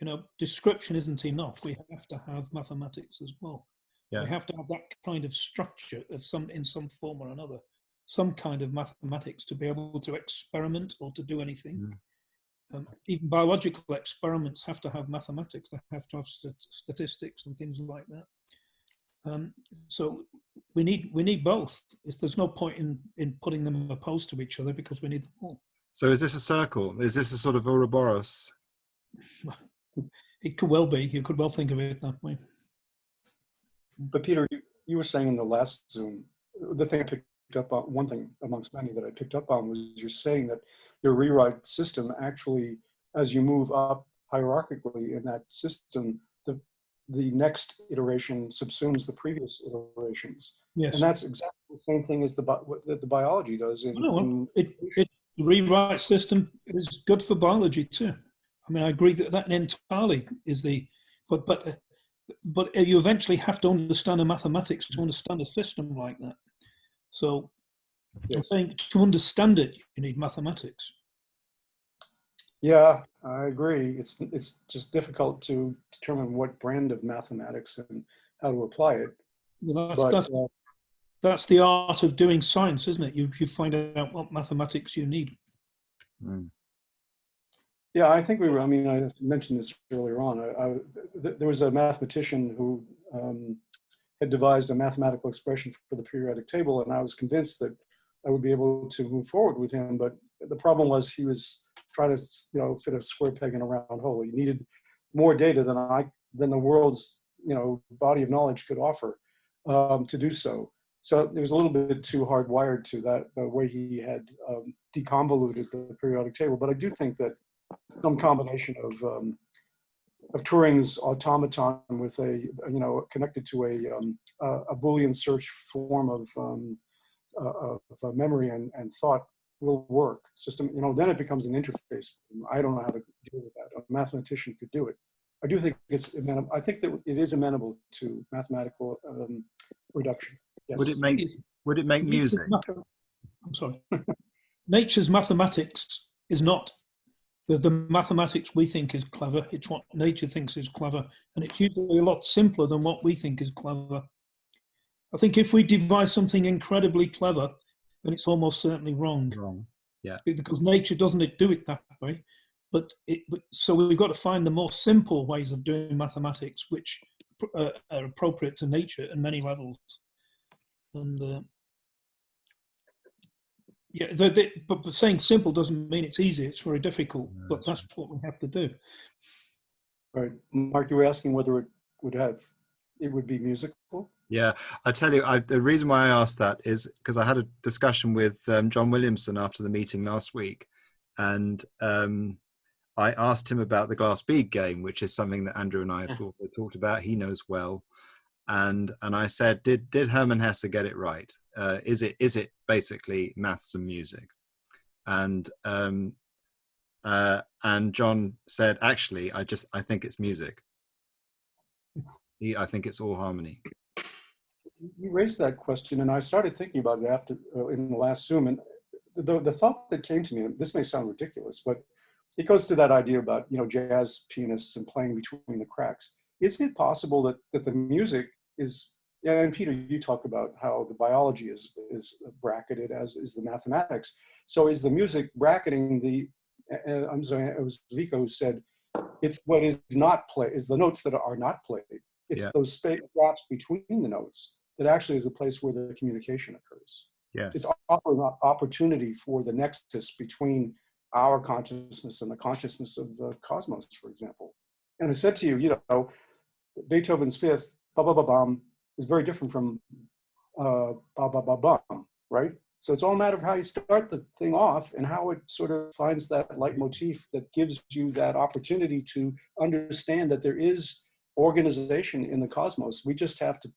you know, description isn't enough. We have to have mathematics as well. Yeah. We have to have that kind of structure of some in some form or another, some kind of mathematics to be able to experiment or to do anything. Mm. Um, even biological experiments have to have mathematics. They have to have stat- statistics and things like that. Um, so we need we need both. It's, there's no point in in putting them opposed to each other because we need them all. So is this a circle? Is this a sort of Ouroboros? It could well be. You could well think of it that way. But Peter, you, you were saying in the last Zoom, the thing I picked up on, one thing amongst many that I picked up on was you're saying that your rewrite system actually, as you move up hierarchically in that system, the the next iteration subsumes the previous iterations. Yes. And that's exactly the same thing as the, what that the biology does in, in it, it the rewrite system is good for biology too. I mean, I agree that that entirely is the, but but but you eventually have to understand the mathematics to understand a system like that. So I'm saying to understand it, you need mathematics. Yeah, I agree. It's it's just difficult to determine what brand of mathematics and how to apply it. Well, that's, But that's, uh, that's the art of doing science, isn't it? You you find out what mathematics you need. Mm. Yeah, I think we were. I mean, I mentioned this earlier on. I, I, th- there was a mathematician who um, had devised a mathematical expression for the periodic table, and I was convinced that I would be able to move forward with him. But the problem was he was trying to, you know, fit a square peg in a round hole. He needed more data than I than the world's, you know, body of knowledge could offer um, to do so. So it was a little bit too hardwired to that the way he had um, deconvoluted the periodic table. But I do think that some combination of um, of Turing's automaton with a you know connected to a um, a, a Boolean search form of um, uh, of uh, memory and, and thought will work. It's just you know then it becomes an interface. I don't know how to deal with that. A mathematician could do it. I do think it's amenable. I think that it is amenable to mathematical um, reduction. Yes. Would it make would it make music? I'm sorry. Nature's mathematics is not the, the mathematics we think is clever. It's what nature thinks is clever. And it's usually a lot simpler than what we think is clever. I think if we devise something incredibly clever, then it's almost certainly wrong Wrong. yeah. because nature doesn't do it that way. But it, but- so we've got to find the more simple ways of doing mathematics, which uh, are appropriate to nature at many levels. And uh, yeah, the, the, but, but saying simple doesn't mean it's easy. It's very difficult. No, but that's that's what we have to do. Right, Mark, you were asking whether it would have it would be musical. Yeah, I tell you, I, the reason why I asked that is because I had a discussion with um, John Williamson after the meeting last week, and um, I asked him about the glass bead game, which is something that Andrew and I have Yeah. talked, talked about. He knows well, and and I said, did did Hermann Hesse get it right? Uh, is it is it basically maths and music? And um, uh, and John said, actually, I just I think it's music. He, I think it's all harmony. You raised that question, and I started thinking about it after uh, in the last Zoom. And the, the thought that came to me, this may sound ridiculous, but it goes to that idea about you know jazz pianists and playing between the cracks. Isn't it possible that that the music is? Yeah, and Peter, you talk about how the biology is is bracketed as is the mathematics. So is the music bracketing the? Uh, I'm sorry, it was Vico who said it's what is not played is the notes that are not played. It's Yeah. those space gaps between the notes that actually is the place where the communication occurs. Yes. It's offering an opportunity for the nexus between our consciousness and the consciousness of the cosmos, for example. And I said to you, you know, Beethoven's fifth, ba ba ba bum, is very different from uh, ba ba ba bum, right? So it's all a matter of how you start the thing off and how it sort of finds that leitmotif that gives you that opportunity to understand that there is organization in the cosmos. We just have to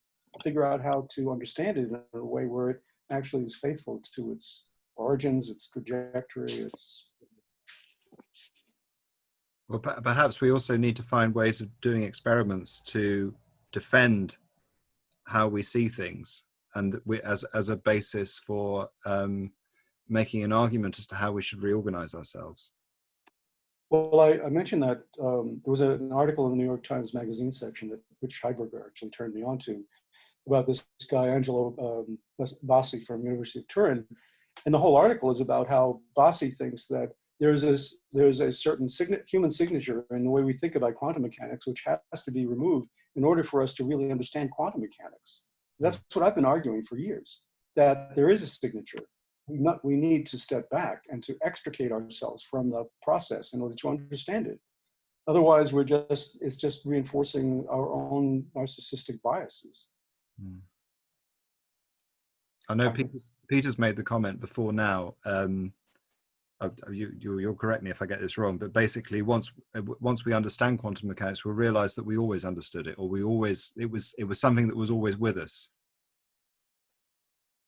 figure out how to understand it in a way where it actually is faithful to its origins, its trajectory, its Well, perhaps we also need to find ways of doing experiments to defend how we see things, and we, as as a basis for um, making an argument as to how we should reorganize ourselves. Well, I, I mentioned that um, there was a, an article in the New York Times Magazine section that Rich Heiberger actually turned me on to about this guy, Angelo um, Bassi from University of Turin. And the whole article is about how Bassi thinks that there's this, there's a certain sign human signature in the way we think about quantum mechanics, which has to be removed in order for us to really understand quantum mechanics. That's what I've been arguing for years, that there is a signature we, not, we need to step back and to extricate ourselves from the process in order to understand it. Otherwise, we're just, it's just reinforcing our own narcissistic biases. Hmm. I know Peter's, Peter's made the comment before now. Um, you, you, you'll correct me if I get this wrong, but basically, once uh, once we understand quantum mechanics, we'll realize that we always understood it, or we always it was it was something that was always with us.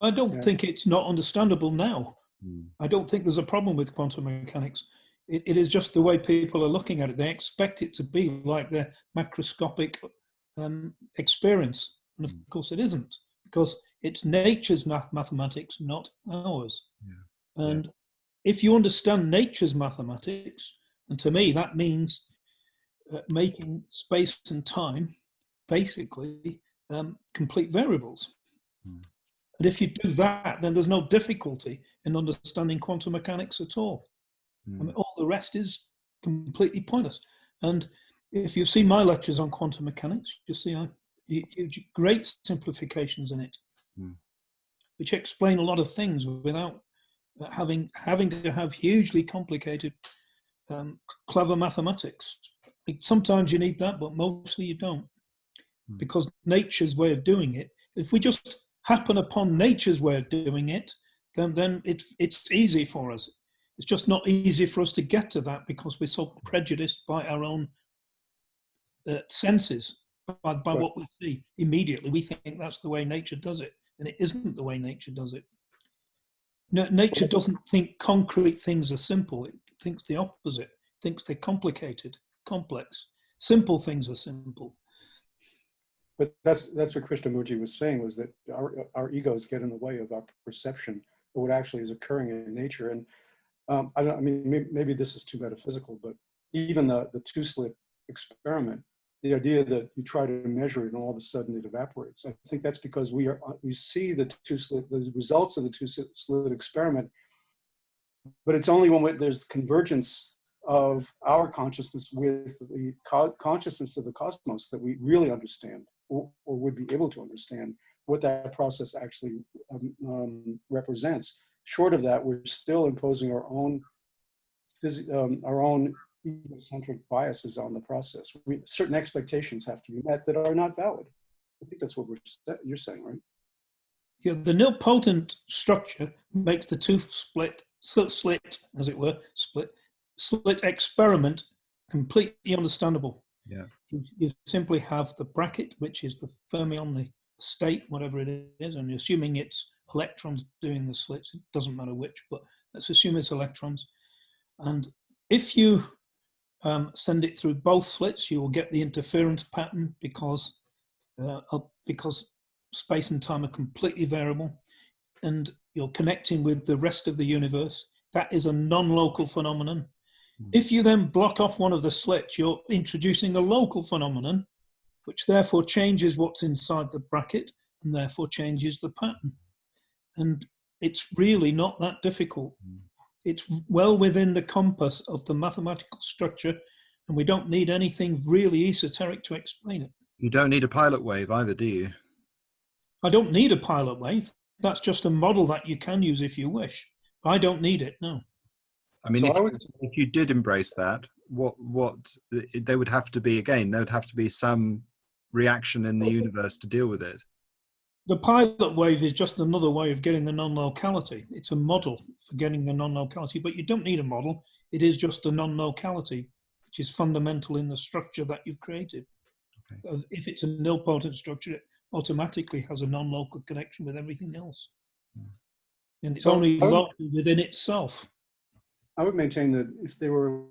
I don't Yeah. think it's not understandable now. Mm. I don't think there's a problem with quantum mechanics. It, it is just the way people are looking at it. They expect it to be like their macroscopic um, experience. And of Mm. course, it isn't because it's nature's math mathematics, not ours. Yeah. And if you understand nature's mathematics, and to me, that means uh, making space and time basically um, complete variables. Mm. And if you do that, then there's no difficulty in understanding quantum mechanics at all. I Mm. mean, all the rest is completely pointless. And if you see my lectures on quantum mechanics, you see I huge, great simplifications in it, Mm. which explain a lot of things without having having to have hugely complicated, um, clever mathematics. Sometimes you need that, but mostly you don't, Mm. because nature's way of doing it. If we just happen upon nature's way of doing it, then then it's it's easy for us. It's just not easy for us to get to that because we're so prejudiced by our own uh, senses, by, by Right. what we see immediately. We think that's the way nature does it, and it isn't the way nature does it. No, nature doesn't think concrete things are simple. It thinks the opposite. It thinks they're complicated, complex. Simple things are simple. But that's, that's what Krishnamurti was saying was that our, our egos get in the way of our perception of what actually is occurring in nature. And um, I don't, I mean, maybe, this is too metaphysical, but even the, the two slit experiment, the idea that you try to measure it and all of a sudden it evaporates. I think that's because we are, we see the two slit, the results of the two slit experiment, but it's only when we- there's convergence of our consciousness with the co consciousness of the cosmos that we really understand or, or would be able to understand what that process actually um, um, represents. Short of that, we're still imposing our own um, our own egocentric biases on the process. We, certain expectations have to be met that are not valid. I think that's what we're you're saying, right? Yeah, the nilpotent structure makes the two split, slit, slit, as it were, split, slit experiment completely understandable. Yeah. You, you simply have the bracket, which is the fermion, the state, whatever it is, and assuming it's electrons doing the slits. It doesn't matter which, but let's assume it's electrons. And if you um, send it through both slits, you will get the interference pattern because uh, because space and time are completely variable and you're connecting with the rest of the universe. That is a non-local phenomenon. Mm. If you then block off one of the slits, you're introducing a local phenomenon, which therefore changes what's inside the bracket and therefore changes the pattern. And it's really not that difficult. Mm. It's well within the compass of the mathematical structure, and we don't need anything really esoteric to explain it. You don't need a pilot wave either, do you? I don't need a pilot wave. That's just a model that you can use if you wish. I don't need it, no. I mean, So if, I you- would- if you did embrace that, what what there would have to be again, there would have to be some reaction in the universe to deal with it. The pilot wave is just another way of getting the non-locality. It's a model for getting the non-locality, but you don't need a model. It is just a non-locality, which is fundamental in the structure that you've created. Okay. If it's a nilpotent structure, it automatically has a non-local connection with everything else. Hmm. And it's So, only I would- local within itself. I would maintain that if there were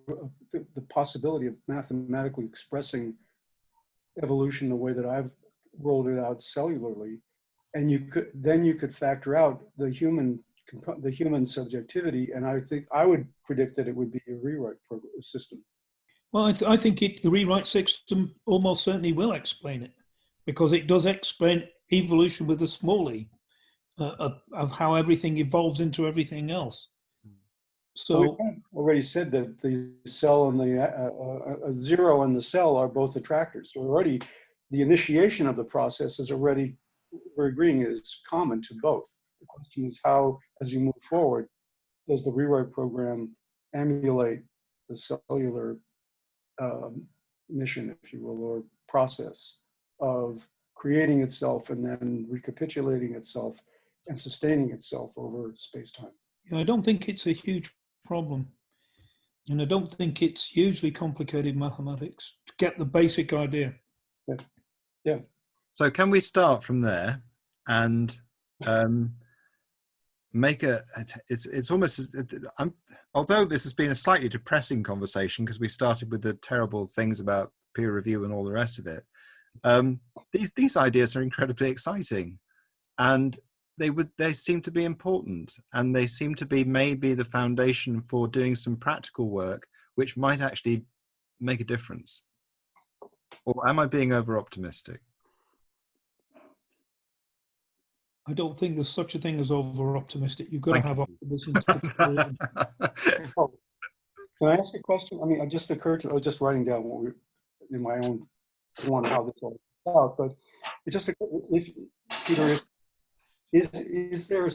the, the possibility of mathematically expressing evolution the way that I've rolled it out cellularly, and you could then you could factor out the human the human subjectivity, and I think I would predict that it would be a rewrite program, system. Well, I, th- I think it, the rewrite system almost certainly will explain it because it does explain evolution with a small e uh, of, of how everything evolves into everything else. So we So, kind of already said that the cell and the uh, uh, uh, zero and the cell are both attractors. So already the initiation of the process is already, we're agreeing is common to both. The question is how, as you move forward, does the rewrite program emulate the cellular um, mission, if you will, or process of creating itself and then recapitulating itself and sustaining itself over space-time? yeah, I don't think it's a huge problem. And I don't think it's hugely complicated mathematics to get the basic idea. So can we start from there and um, make a? It's it's almost. I'm, although this has been a slightly depressing conversation because we started with the terrible things about peer review and all the rest of it. Um, these these ideas are incredibly exciting, and they would they seem to be important, and they seem to be maybe the foundation for doing some practical work, which might actually make a difference. Or am I being over optimistic? I don't think there's such a thing as over optimistic. You've got to have optimism. to Oh, Can I ask a question? I mean, it just occurred to, I was just writing down what we, in my own, one, how this all out, but it just, if, Peter, if- is, is there,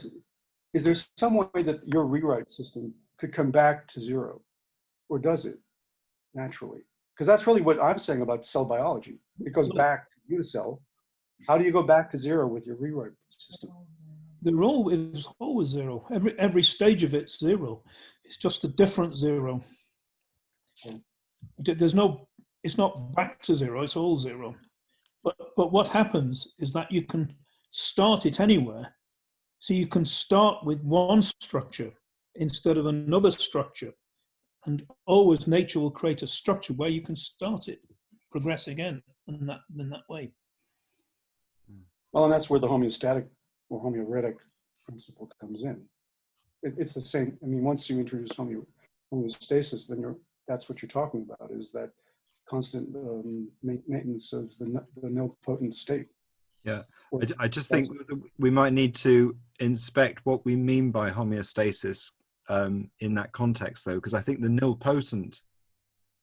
is there some way that your rewrite system could come back to zero? Or does it naturally? Because that's really what I'm saying about cell biology. It goes back to you cell. How do you go back to zero with your rewrite system? They're always always zero. Every every stage of it's zero. It's just a different zero. Hmm. Okay. There's no. It's not back to zero. It's all zero. But but what happens is that you can start it anywhere. So you can start with one structure instead of another structure, and always nature will create a structure where you can start it, progress again, in that in that way. Well, and that's where the homeostatic or homeorhetic principle comes in. It, it's the same. I mean, once you introduce homeo, homeostasis, then you're, that's what you're talking about is that constant um, maintenance of the, the nilpotent state. Yeah, I, I just think we might need to inspect what we mean by homeostasis um, in that context, though, because I think the nilpotent,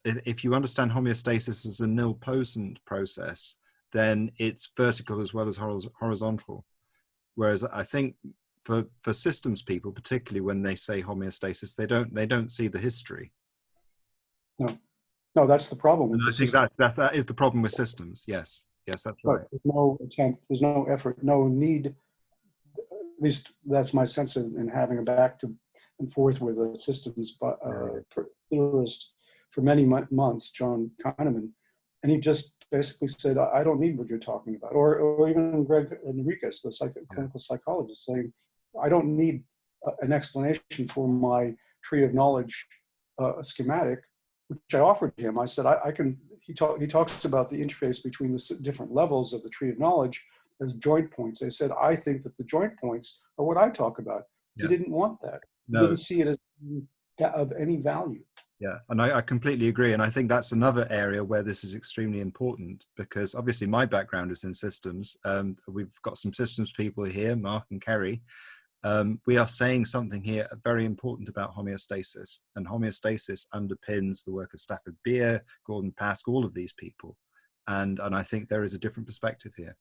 if you understand homeostasis as a nilpotent process, then it's vertical as well as horizontal. Whereas I think for for systems people, particularly when they say homeostasis, they don't they don't see the history. No, no, that's the problem. with the I think that, is the problem with systems. Yes, yes, that's right. Right, There's no attempt, there's no effort, no need. At least that's my sense in, in having a back to and forth with a systems but, uh, theorist for many months, John Kahneman. And he just basically said, I I don't need what you're talking about. Or, or even Gregg Henriques, the psych- clinical psychologist, saying, I don't need a- an explanation for my tree of knowledge uh, schematic, which I offered him. I said, I, I can, he, talk, he talks about the interface between the different levels of the tree of knowledge as joint points. I said, I think that the joint points are what I talk about. Yeah. He didn't want that. He didn't see it as of any value. Yeah, and I, I completely agree. And I think that's another area where this is extremely important because obviously my background is in systems. Um, we've got some systems people here, Mark and Kerry. Um, we are saying something here very important about homeostasis, and homeostasis underpins the work of Stafford Beer, Gordon Pask, all of these people. And, and I think there is a different perspective here.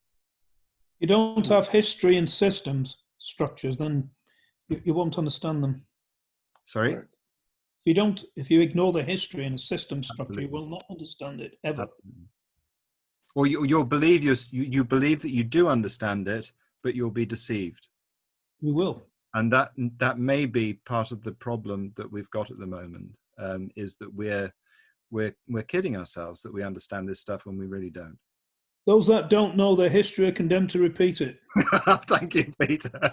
you don't have history and systems structures, then you, you won't understand them. Sorry? Right. If you don't, if you ignore the history and the system structure, you will not understand it ever. Absolutely. Or you, you'll believe you, you you believe that you do understand it, but you'll be deceived. You will. And that that may be part of the problem that we've got at the moment um, is that we're we're we're kidding ourselves that we understand this stuff when we really don't. Those that don't know their history are condemned to repeat it. Thank you, Peter.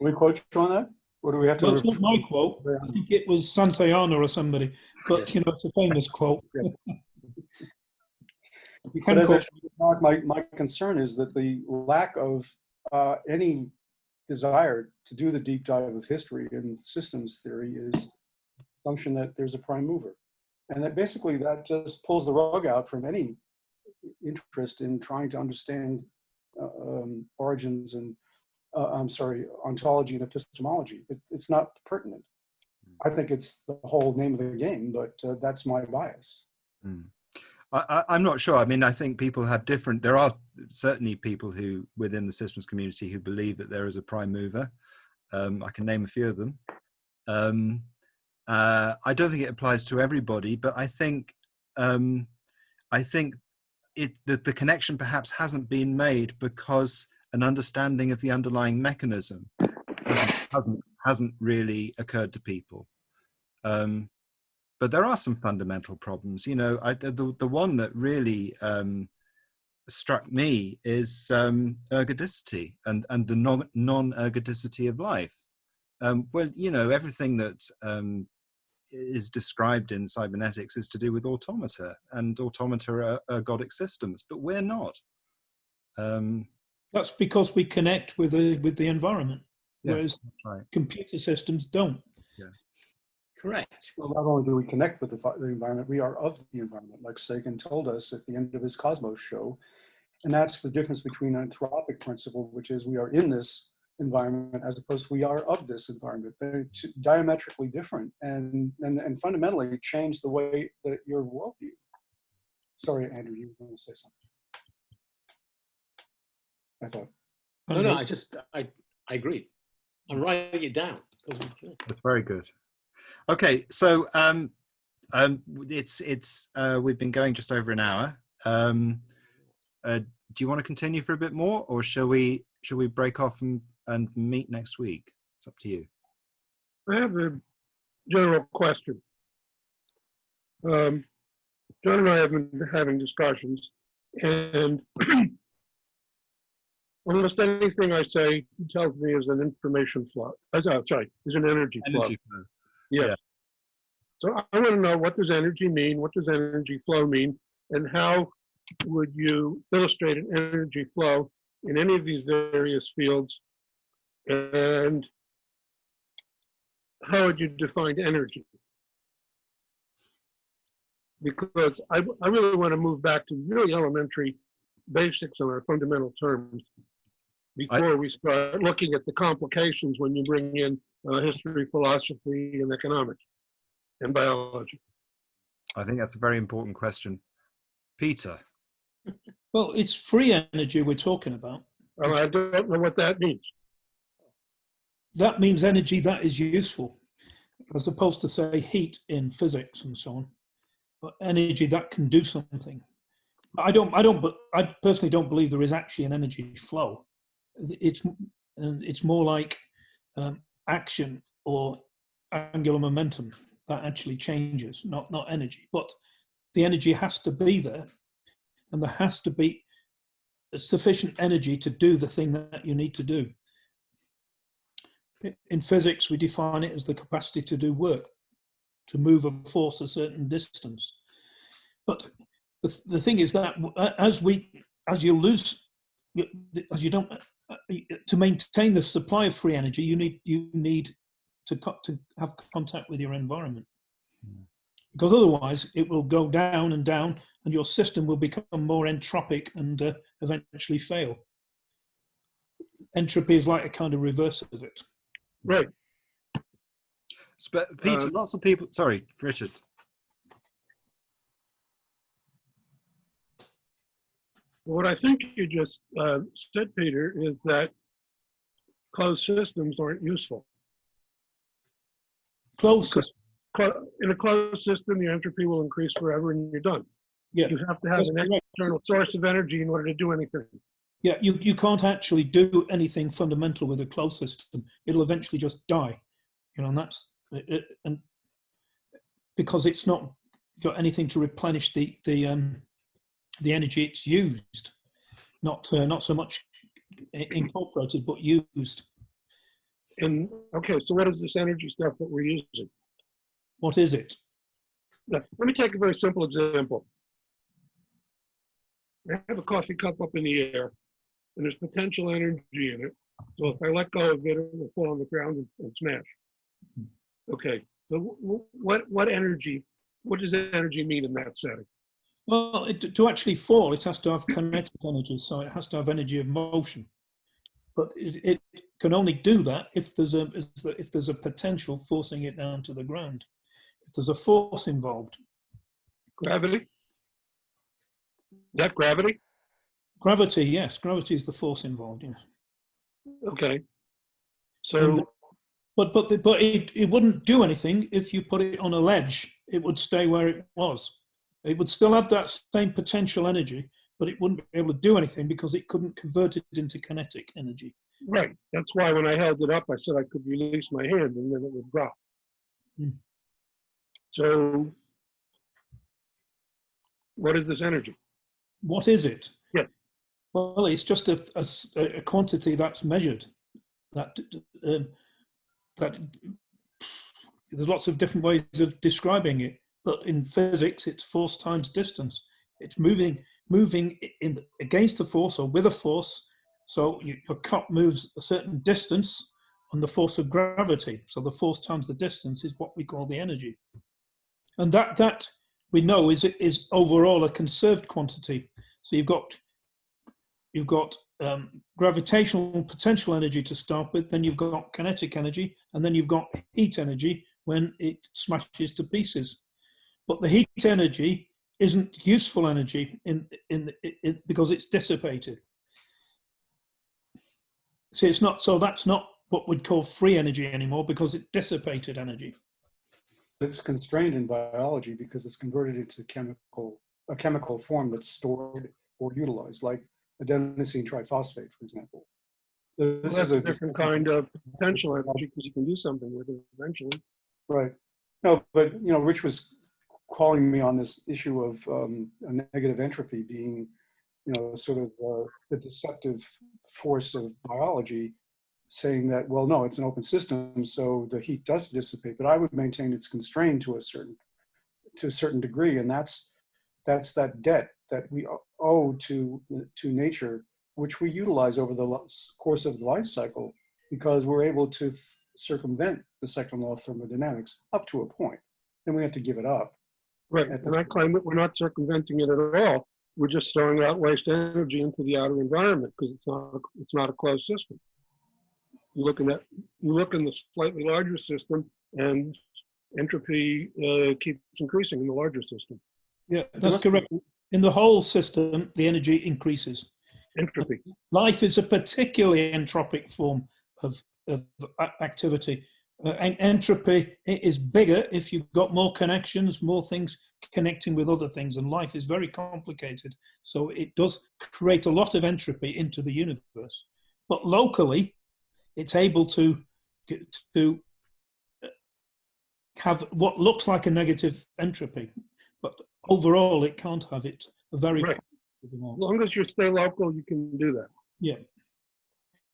We quote you on that? Or do we have to? Well, it's not my quote. I think it was Santayana or somebody, but you know, it's a famous quote. You But can as I quote- said, my, my concern is that the lack of uh, any desire to do the deep dive of history and systems theory is assumption that there's a prime mover. And that basically that just pulls the rug out from any interest in trying to understand uh, um, origins and, uh, I'm sorry, ontology and epistemology. It, it's not pertinent. I think it's the whole name of the game, but uh, that's my bias. Mm. I, I'm not sure. I mean, I think people have different. There are certainly people who, within the systems community, who believe that there is a prime mover. Um, I can name a few of them. Um, uh, I don't think it applies to everybody, but I think um, I think it that the connection perhaps hasn't been made because an understanding of the underlying mechanism hasn't hasn't, really occurred to people. Um, but there are some fundamental problems. You know, I, the the one that really um, struck me is um, ergodicity and and the non non ergodicity of life. Um, well, you know, everything that um, is described in cybernetics is to do with automata, and automata are ergodic systems, but we're not. Um, That's because we connect with the with the environment, yes, whereas right. computer systems don't. Correct. Well, not only do we connect with the, the environment, we are of the environment, like Sagan told us at the end of his Cosmos show. And that's the difference between anthropic principle, which is we are in this environment as opposed to we are of this environment. They're diametrically different and, and, and fundamentally change the way that your worldview. Sorry, Andrew, you want to say something. I thought. No, no, I just, I, I agree. I'm writing it down. That's very good. Okay, so um, um, it's it's uh, we've been going just over an hour. Um, uh, do you want to continue for a bit more, or shall we shall we break off and, and meet next week? It's up to you. I have a general question. Um, John and I have been having discussions, and almost anything I say, tells me is an information flow. Uh, so- sorry, is an energy flow. Energy flow. Yes. yeah. So I want to know what does energy mean? What does energy flow mean? And how would you illustrate an energy flow in any of these various fields? And how would you define energy? Because I, I really want to move back to really elementary basics on our fundamental terms before we start looking at the complications when you bring in uh, history, philosophy, and economics and biology. I think that's a very important question, Peter. Well, it's free energy we're talking about. Uh, I don't know what that means. That means energy that is useful, as opposed to say heat in physics and so on. But energy that can do something. I don't. I don't. But I personally don't believe there is actually an energy flow. It's and it's more like um, action or angular momentum that actually changes, not not energy. But the energy has to be there, and there has to be sufficient energy to do the thing that you need to do. In physics, we define it as the capacity to do work, to move a force a certain distance. But the, the thing is that as we, as you lose, as you don't, to maintain the supply of free energy, you need you need to to have contact with your environment, because otherwise it will go down and down, and your system will become more entropic and uh, eventually fail. Entropy is like a kind of reverse of it. Right. But Peter, Uh, lots of people. Sorry, Richard. What I think you just uh, said, Peter, is that closed systems aren't useful. Closed system. In a closed system, the entropy will increase forever and you're done. Yeah. You have to have That's an correct. external source of energy in order to do anything. Yeah, you, you can't actually do anything fundamental with a closed system. It'll eventually just die, you know, and that's it, it- and because it's not got anything to replenish the the um, the energy it's used, not uh, not so much incorporated but used. And, okay, so what is this energy stuff that we're using? What is it? Now, Let me take a very simple example. I have a coffee cup up in the air, and there's potential energy in it. So if I let go of it, it will fall on the ground and- and smash. Okay, so wh- wh- what, what energy, what does energy mean in that setting? Well, it, to actually fall, it has to have kinetic energy, so it has to have energy of motion. But it, it can only do that if there's a if there's a potential forcing it down to the ground. If there's a force involved, Gravity? Is that gravity? gravity, yes, gravity is the force involved. Yes. Okay. And- So, But but the, but it, it wouldn't do anything if you put it on a ledge. It would stay where it was. It would still have that same potential energy, but it wouldn't be able to do anything because it couldn't convert it into kinetic energy. right, that's why when I held it up, I said I could release my hand and then it would drop. Hmm. So, what is this energy? What is it? Yeah. Well, it's just a quantity that's measured. That um, that there's lots of different ways of describing it, but in physics, it's force times distance. It's moving moving in against a force or with a force. So you, your cup moves a certain distance on the force of gravity. So the force times the distance is what we call the energy, and that that we know is is overall a conserved quantity. So you've got you've got um, gravitational potential energy to start with, then you've got kinetic energy, and then you've got heat energy when it smashes to pieces. But the heat energy isn't useful energy in in, in because it's dissipated. See, it's not so that's not what we'd call free energy anymore because it dissipated energy. It's constrained in biology because it's converted into chemical, a chemical form that's stored or utilized, like adenosine triphosphate, for example. Well, This That's is a a different kind of potential energy because you can do something with it eventually. Right. No, but, you know, Rich was calling me on this issue of um, a negative entropy being, you know, sort of uh, the deceptive force of biology, saying that, well, no, it's an open system, so the heat does dissipate, but I would maintain it's constrained to a certain, to a certain degree, and that's, that's that debt that we owe to, to nature, which we utilize over the course of the life cycle, because we're able to circumvent the second law of thermodynamics up to a point. Then we have to give it up. Right, At the and I claim that we're not circumventing it at all. We're just throwing out waste energy into the outer environment because it's not, a- it's not a closed system. You look in that, you look in the slightly larger system and entropy uh, keeps increasing in the larger system. Yeah, that's correct. In the whole system, the energy increases. Entropy, Life is a particularly entropic form of, of activity. Uh, en- entropy is bigger if you've got more connections, more things connecting with other things, and life is very complicated. So it does create a lot of entropy into the universe. But locally, it's able to to uh, have what looks like a negative entropy, but overall, it can't have it. A very Right. as long as you stay local, you can do that. yeah.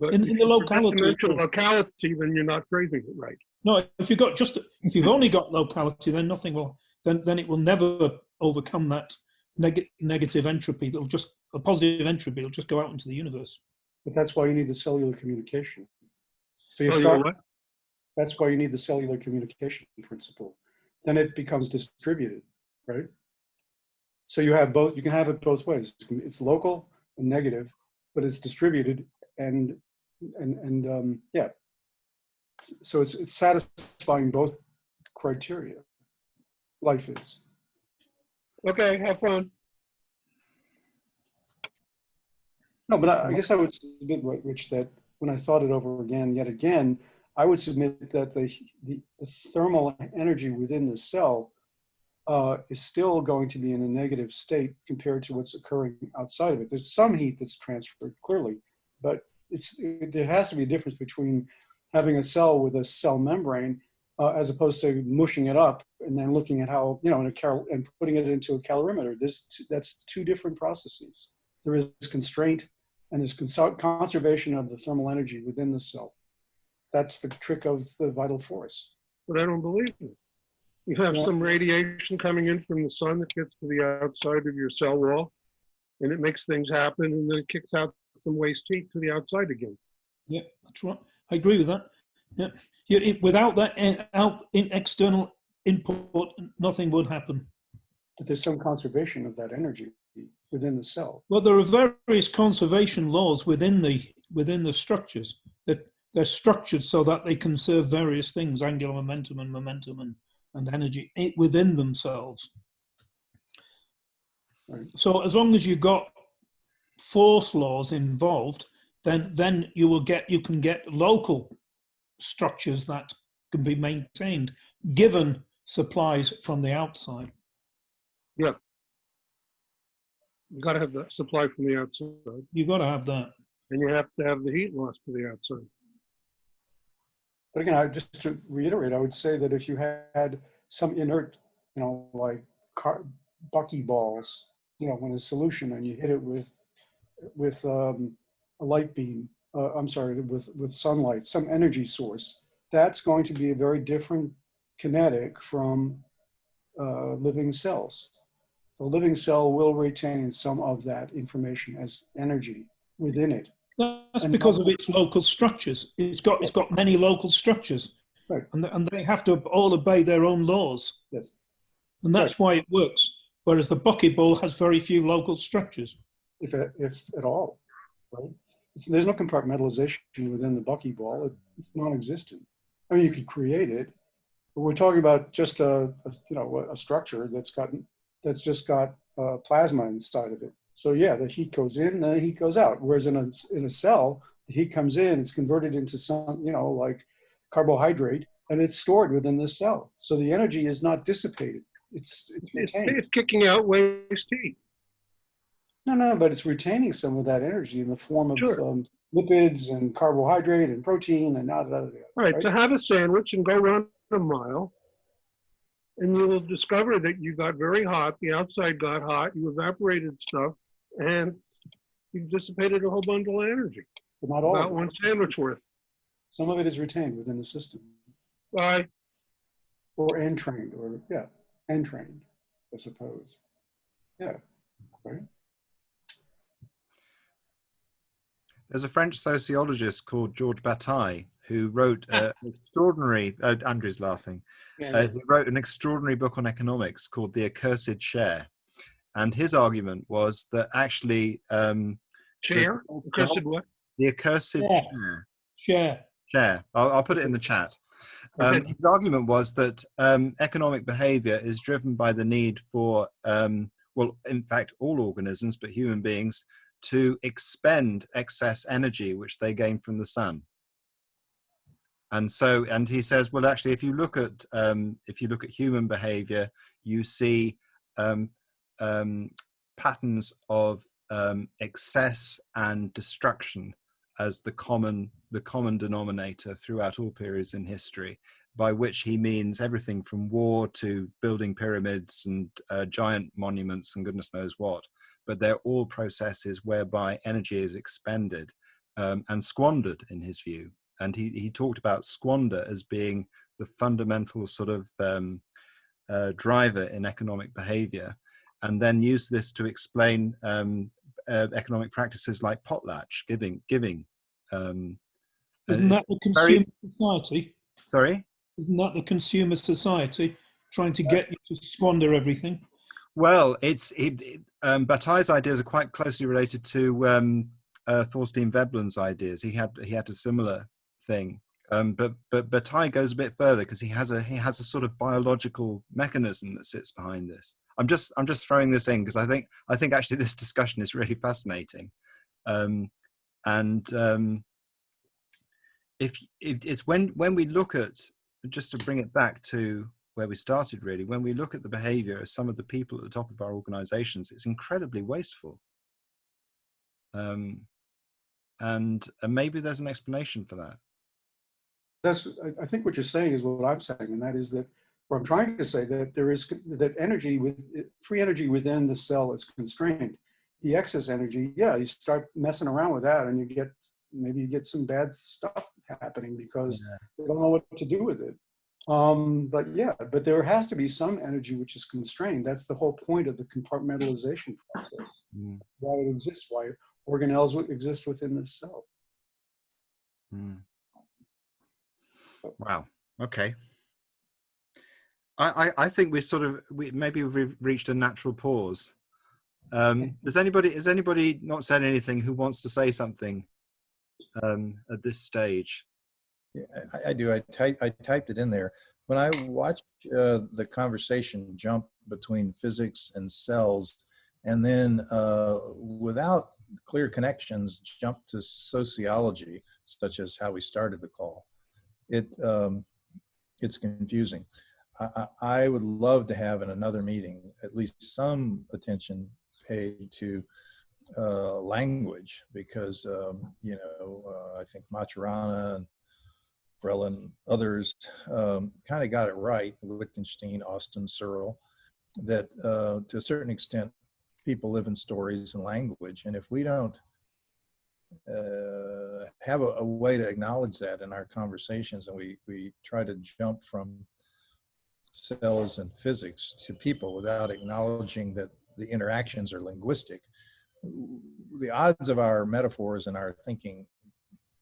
But In- in the locality, to mention locality, then you're not phrasing it right. No, if you've got just if you've only got locality, then nothing will then then it will never overcome that neg- negative entropy. That'll just a positive entropy will just go out into the universe. But that's why you need the cellular communication. So you Oh, you're start, what? that's why you need the cellular communication principle. Then it becomes distributed, right? So you have both, you can have it both ways. It's local and negative, but it's distributed and, and, and, um, yeah. So it's, it's satisfying both criteria. Life is. Okay, have fun. No, but I, I guess I would submit, Ri- Rich, that when I thought it over again, yet again, I would submit that the, the, the thermal energy within the cell uh, is still going to be in a negative state compared to what's occurring outside of it. There's some heat that's transferred clearly, but it's it, there has to be a difference between having a cell with a cell membrane uh, as opposed to mushing it up and then looking at how you know in a cal and putting it into a calorimeter. This that's two different processes. There is constraint and there's cons conservation of the thermal energy within the cell. That's the trick of the vital force. But I don't believe it. You have Yeah. some radiation coming in from the sun that gets to the outside of your cell wall, and it makes things happen, and then it kicks out some waste heat to the outside again. Yeah, that's right. I agree with that. Yeah, yeah it, without that eh, out in external input, nothing would happen. But there's some conservation of that energy within the cell. Well, there are various conservation laws within the within the structures that they're structured so that they conserve various things, angular momentum and momentum and, and energy within themselves. Right. So as long as you've got force laws involved, then then you will get you can get local structures that can be maintained given supplies from the outside. Yeah. You gotta have the supply from the outside, You've got to have that. and you have to have the heat loss to the outside. But again, I just to reiterate, I would say that if you had some inert, you know, like car, buckyballs, you know, in a solution and you hit it with with um, a light beam, uh, I'm sorry, with with sunlight, some energy source, that's going to be a very different kinetic from uh, living cells. The living cell will retain some of that information as energy within it. That's And because of its local structures. It's got it's got many local structures, Right. and and they have to all obey their own laws, Yes. and that's why it works. Whereas the buckyball has very few local structures. If at, if at all, right? It's, there's no compartmentalization within the buckyball. It, it's non-existent. I mean, you could create it, but we're talking about just a, a you know a structure that's got that's just got uh, plasma inside of it. So yeah, the heat goes in, the heat goes out. Whereas in a in a cell, the heat comes in, it's converted into some you know like carbohydrate, and it's stored within the cell. So the energy is not dissipated. It's it's It's, it's kicking out waste heat. No, no, but it's retaining some of that energy in the form of Sure. um, lipids and carbohydrate and protein and da da da. da, All right, so have a sandwich and go run a mile. And you will discover that you got very hot, the outside got hot, you evaporated stuff, and you dissipated a whole bundle of energy. But not all. About one sandwich worth. Some of it is retained within the system, Bye. or entrained, or yeah, entrained, I suppose. Yeah, right. There's a French sociologist called Georges Bataille who wrote uh, an extraordinary. Uh, Andrew's laughing. Yeah, Uh, he wrote an extraordinary book on economics called The Accursed Share, and his argument was that actually um, Chair, cursed what? the accursed Yeah. share Share. share. I'll, I'll put it in the chat. Um, Okay. his argument was that um, economic behavior is driven by the need for, um, well, in fact, all organisms, but human beings, to expend excess energy which they gain from the sun. And so, and he says, well, actually, if you look at um, if you look at human behavior, you see um, um, patterns of um, excess and destruction as the common the common denominator throughout all periods in history by which he means everything from war to building pyramids and uh, giant monuments and goodness knows what but they're all processes whereby energy is expended um, and squandered in his view and he, he talked about squander as being the fundamental sort of um, uh, driver in economic behavior and then use this to explain um, uh, economic practices like potlatch giving giving um, Isn't that the very- consumer society? sorry Isn't that the consumer society trying to get you to squander everything? Well it's it, um, Bataille's ideas are quite closely related to um, uh, Thorstein Veblen's ideas. He had he had a similar thing. Um, but but Bataille goes a bit further because he has a he has a sort of biological mechanism that sits behind this. I'm just I'm just throwing this in because I think I think actually this discussion is really fascinating. Um, and um, if, if it's when when we look at just to bring it back to where we started really. When we look at the behavior of some of the people at the top of our organizations, it's incredibly wasteful. Um, and, and maybe there's an explanation for that. That's, I, I think what you're saying is what I'm saying, and that is that, what I'm trying to say that there is, that energy with, free energy within the cell is constrained. The excess energy, yeah, you start messing around with that and you get, maybe you get some bad stuff happening because Yeah. they don't know what to do with it. Um, but yeah, but there has to be some energy which is constrained. That's the whole point of the compartmentalization process. Mm, Why it exists, why organelles exist within the cell. mm. Wow. Okay. I, I, I think we sort of we maybe we've reached a natural pause. Um, does anybody has anybody not said anything who wants to say something um, at this stage? Yeah, I, I do. I type, I typed it in there. When I watched uh, the conversation jump between physics and cells, and then uh, without clear connections, jump to sociology, such as how we started the call, it um, it's confusing. I, I would love to have in another meeting at least some attention paid to uh, language because um, you know uh, I think Maturana and Varela and others um, kind of got it right. Wittgenstein, Austin, Searle, that uh, to a certain extent, people live in stories and language, and if we don't uh, have a, a way to acknowledge that in our conversations, and we we try to jump from cells and physics to people without acknowledging that the interactions are linguistic, the odds of our metaphors and our thinking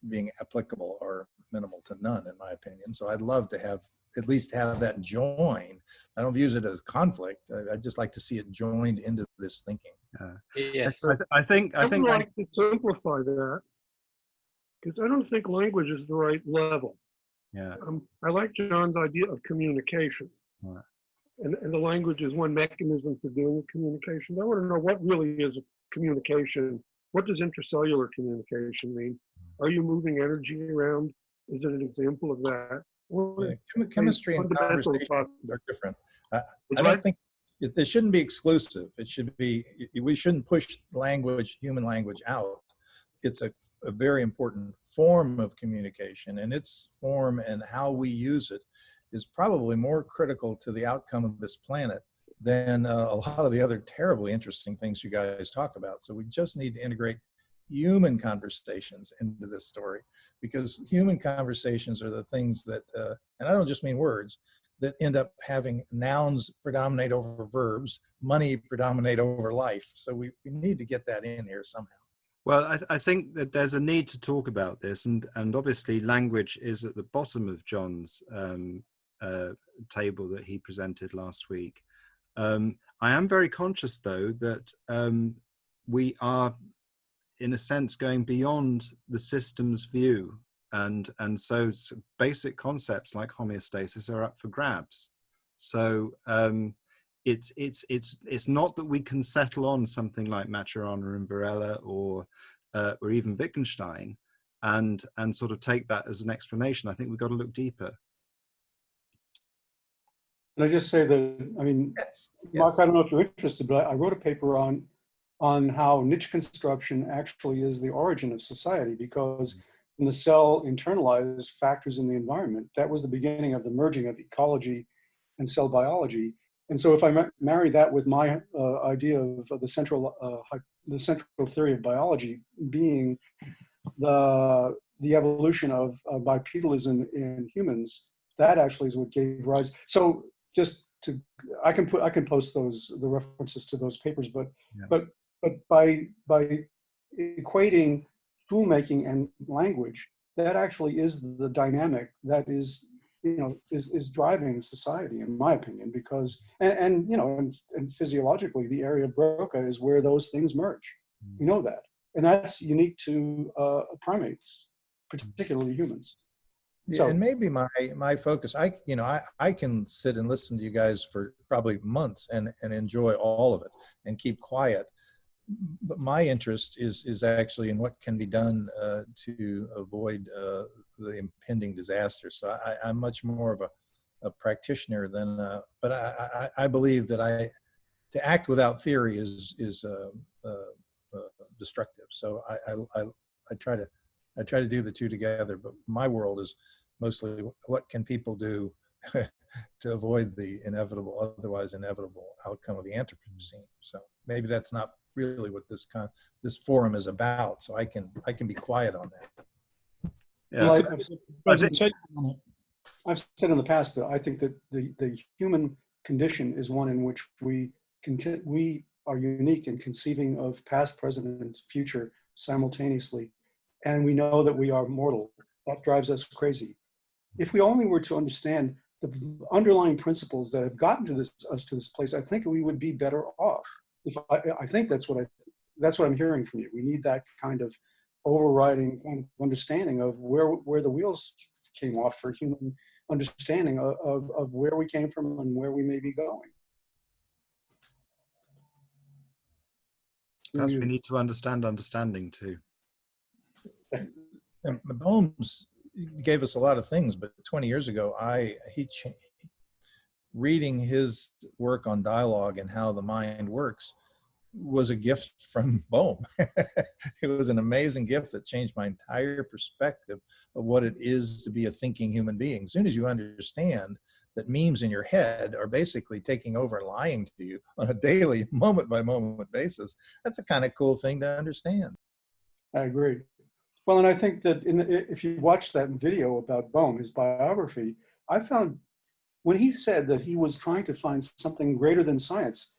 being applicable are minimal to none, in my opinion. So I'd love to have at least have that join. I don't use it as conflict. I, I'd just like to see it joined into this thinking. Yes. I, th- I think I I think would like to simplify that, because I don't think language is the right level. yeah Um, I like John's idea of communication. Right. And, and the language is one mechanism for dealing with communication. I want to know what really is a communication. What does intercellular communication mean? Are you moving energy around? Is it an example of that? Yeah, chemi- Chemistry and conversation are different. I don't think, it, they shouldn't be exclusive. It should be, we shouldn't push language, human language out. It's a, a very important form of communication and its form and how we use it is probably more critical to the outcome of this planet than uh, a lot of the other terribly interesting things you guys talk about. So we just need to integrate human conversations into this story because human conversations are the things that, uh, and I don't just mean words, that end up having nouns predominate over verbs, money predominate over life. So we, we need to get that in here somehow. Well, I, th- I think that there's a need to talk about this, and and obviously language is at the bottom of John's um, uh, table that he presented last week. Um, I am very conscious, though, that um, we are, in a sense, going beyond the system's view, and and so basic concepts like homeostasis are up for grabs. So um, it's it's it's it's not that we can settle on something like Maturana and Varela or uh, or even Wittgenstein and and sort of take that as an explanation. I think we've got to look deeper. And I just say that, I mean, Yes. Mark, I don't know if you're interested, but I I wrote a paper on, on how niche construction actually is the origin of society because when the cell internalized factors in the environment, that was the beginning of the merging of ecology and cell biology. And so if I ma- marry that with my uh, idea of the central, uh, the central theory of biology being the, the evolution of uh, bipedalism in humans, that actually is what gave rise. So just to, I can put, I can post those, the references to those papers, but, Yeah. but, but by, by equating tool making and language, that actually is the dynamic that is, you know, is, is driving society, in my opinion, because, and, and you know, and, and physiologically, the area of Broca is where those things merge. We know that. And that's unique to uh, primates, particularly humans. Yeah, So- and maybe my my focus, I you know, I I can sit and listen to you guys for probably months and and enjoy all of it and keep quiet. But my interest is is actually in what can be done uh, to avoid uh, the impending disaster. So I, I'm much more of a a practitioner than, uh, but I, I, I believe that I, to act without theory is, is uh, uh, uh, destructive. So I, I, I, I try to, I try to do the two together, but my world is mostly what can people do to avoid the inevitable, otherwise inevitable outcome of the Anthropocene. So maybe that's not really what this con this forum is about. So I can I can be quiet on that. Yeah. Well, I- Could- I've said- Frederick, take on it. I've said in the past that I think that the, the human condition is one in which we can, we are unique in conceiving of past, present, and future simultaneously. And we know that we are mortal. That drives us crazy. If we only were to understand the underlying principles that have gotten to this, us to this place, I think we would be better off. If I, I think that's what I, that's what I'm hearing from you. We need that kind of overriding kind of understanding of where, where the wheels came off for human understanding of, of, of where we came from and where we may be going. Perhaps we need to understand understanding too. And Bohm's gave us a lot of things, but 20 years ago, I he cha- reading his work on dialogue and how the mind works was a gift from Bohm. it was an amazing gift that changed my entire perspective of what it is to be a thinking human being. As soon as you understand that memes in your head are basically taking over and lying to you on a daily, moment by moment basis, that's a kind of cool thing to understand. I agree. Well, and I think that the, if you watch that video about Bohm, his biography, I found when he said that he was trying to find something greater than science,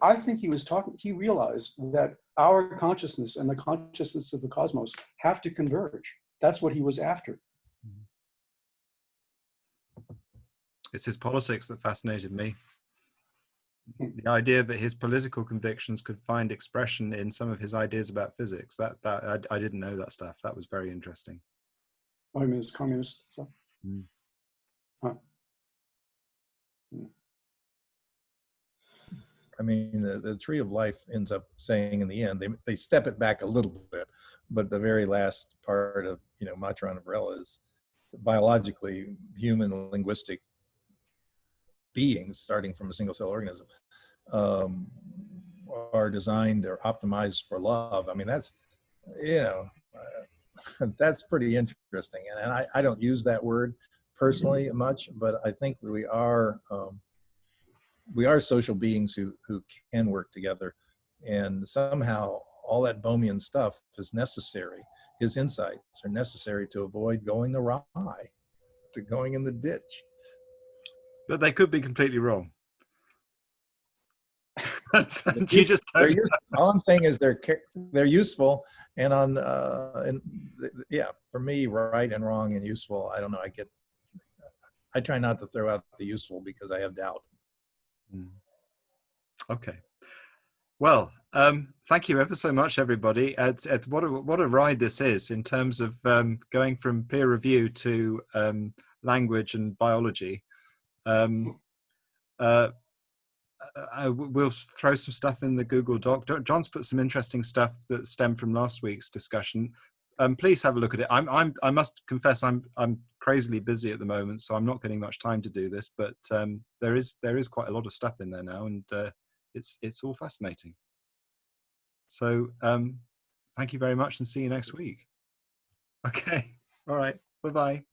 I think he was talking, he realized that our consciousness and the consciousness of the cosmos have to converge. That's what he was after. It's his politics that fascinated me. Hmm. The idea that his political convictions could find expression in some of his ideas about physics. That that I, I didn't know that stuff. That was very interesting. I mean, it's communist stuff. Mm. Huh. I mean, the, the tree of life ends up saying in the end, they, they step it back a little bit, but the very last part of, you know, Maturana and Varela is biologically human linguistic beings starting from a single cell organism um, are designed or optimized for love. I mean, that's, you know, uh, that's pretty interesting. And, and I, I don't use that word personally much, but I think we are, um, we are social beings who who can work together and somehow all that bohmian stuff is necessary his insights are necessary to avoid going awry to going in the ditch But they could be completely wrong. you just all i'm saying is they're they're useful and on uh and yeah for me right and wrong and useful i don't know i get i try not to throw out the useful because i have doubt. Okay. Well, um, thank you ever so much, everybody. At, at what a what a ride this is in terms of um, going from peer review to um, language and biology. Um, uh, I, we'll throw some stuff in the Google Doc. John's put some interesting stuff that stemmed from last week's discussion. Um, please have a look at it. I'm, I'm, I must confess, I'm, I'm crazily busy at the moment, so I'm not getting much time to do this. But um, there is, there is quite a lot of stuff in there now, and uh, it's, it's all fascinating. So um, thank you very much, and see you next week. Okay. All right. Bye bye.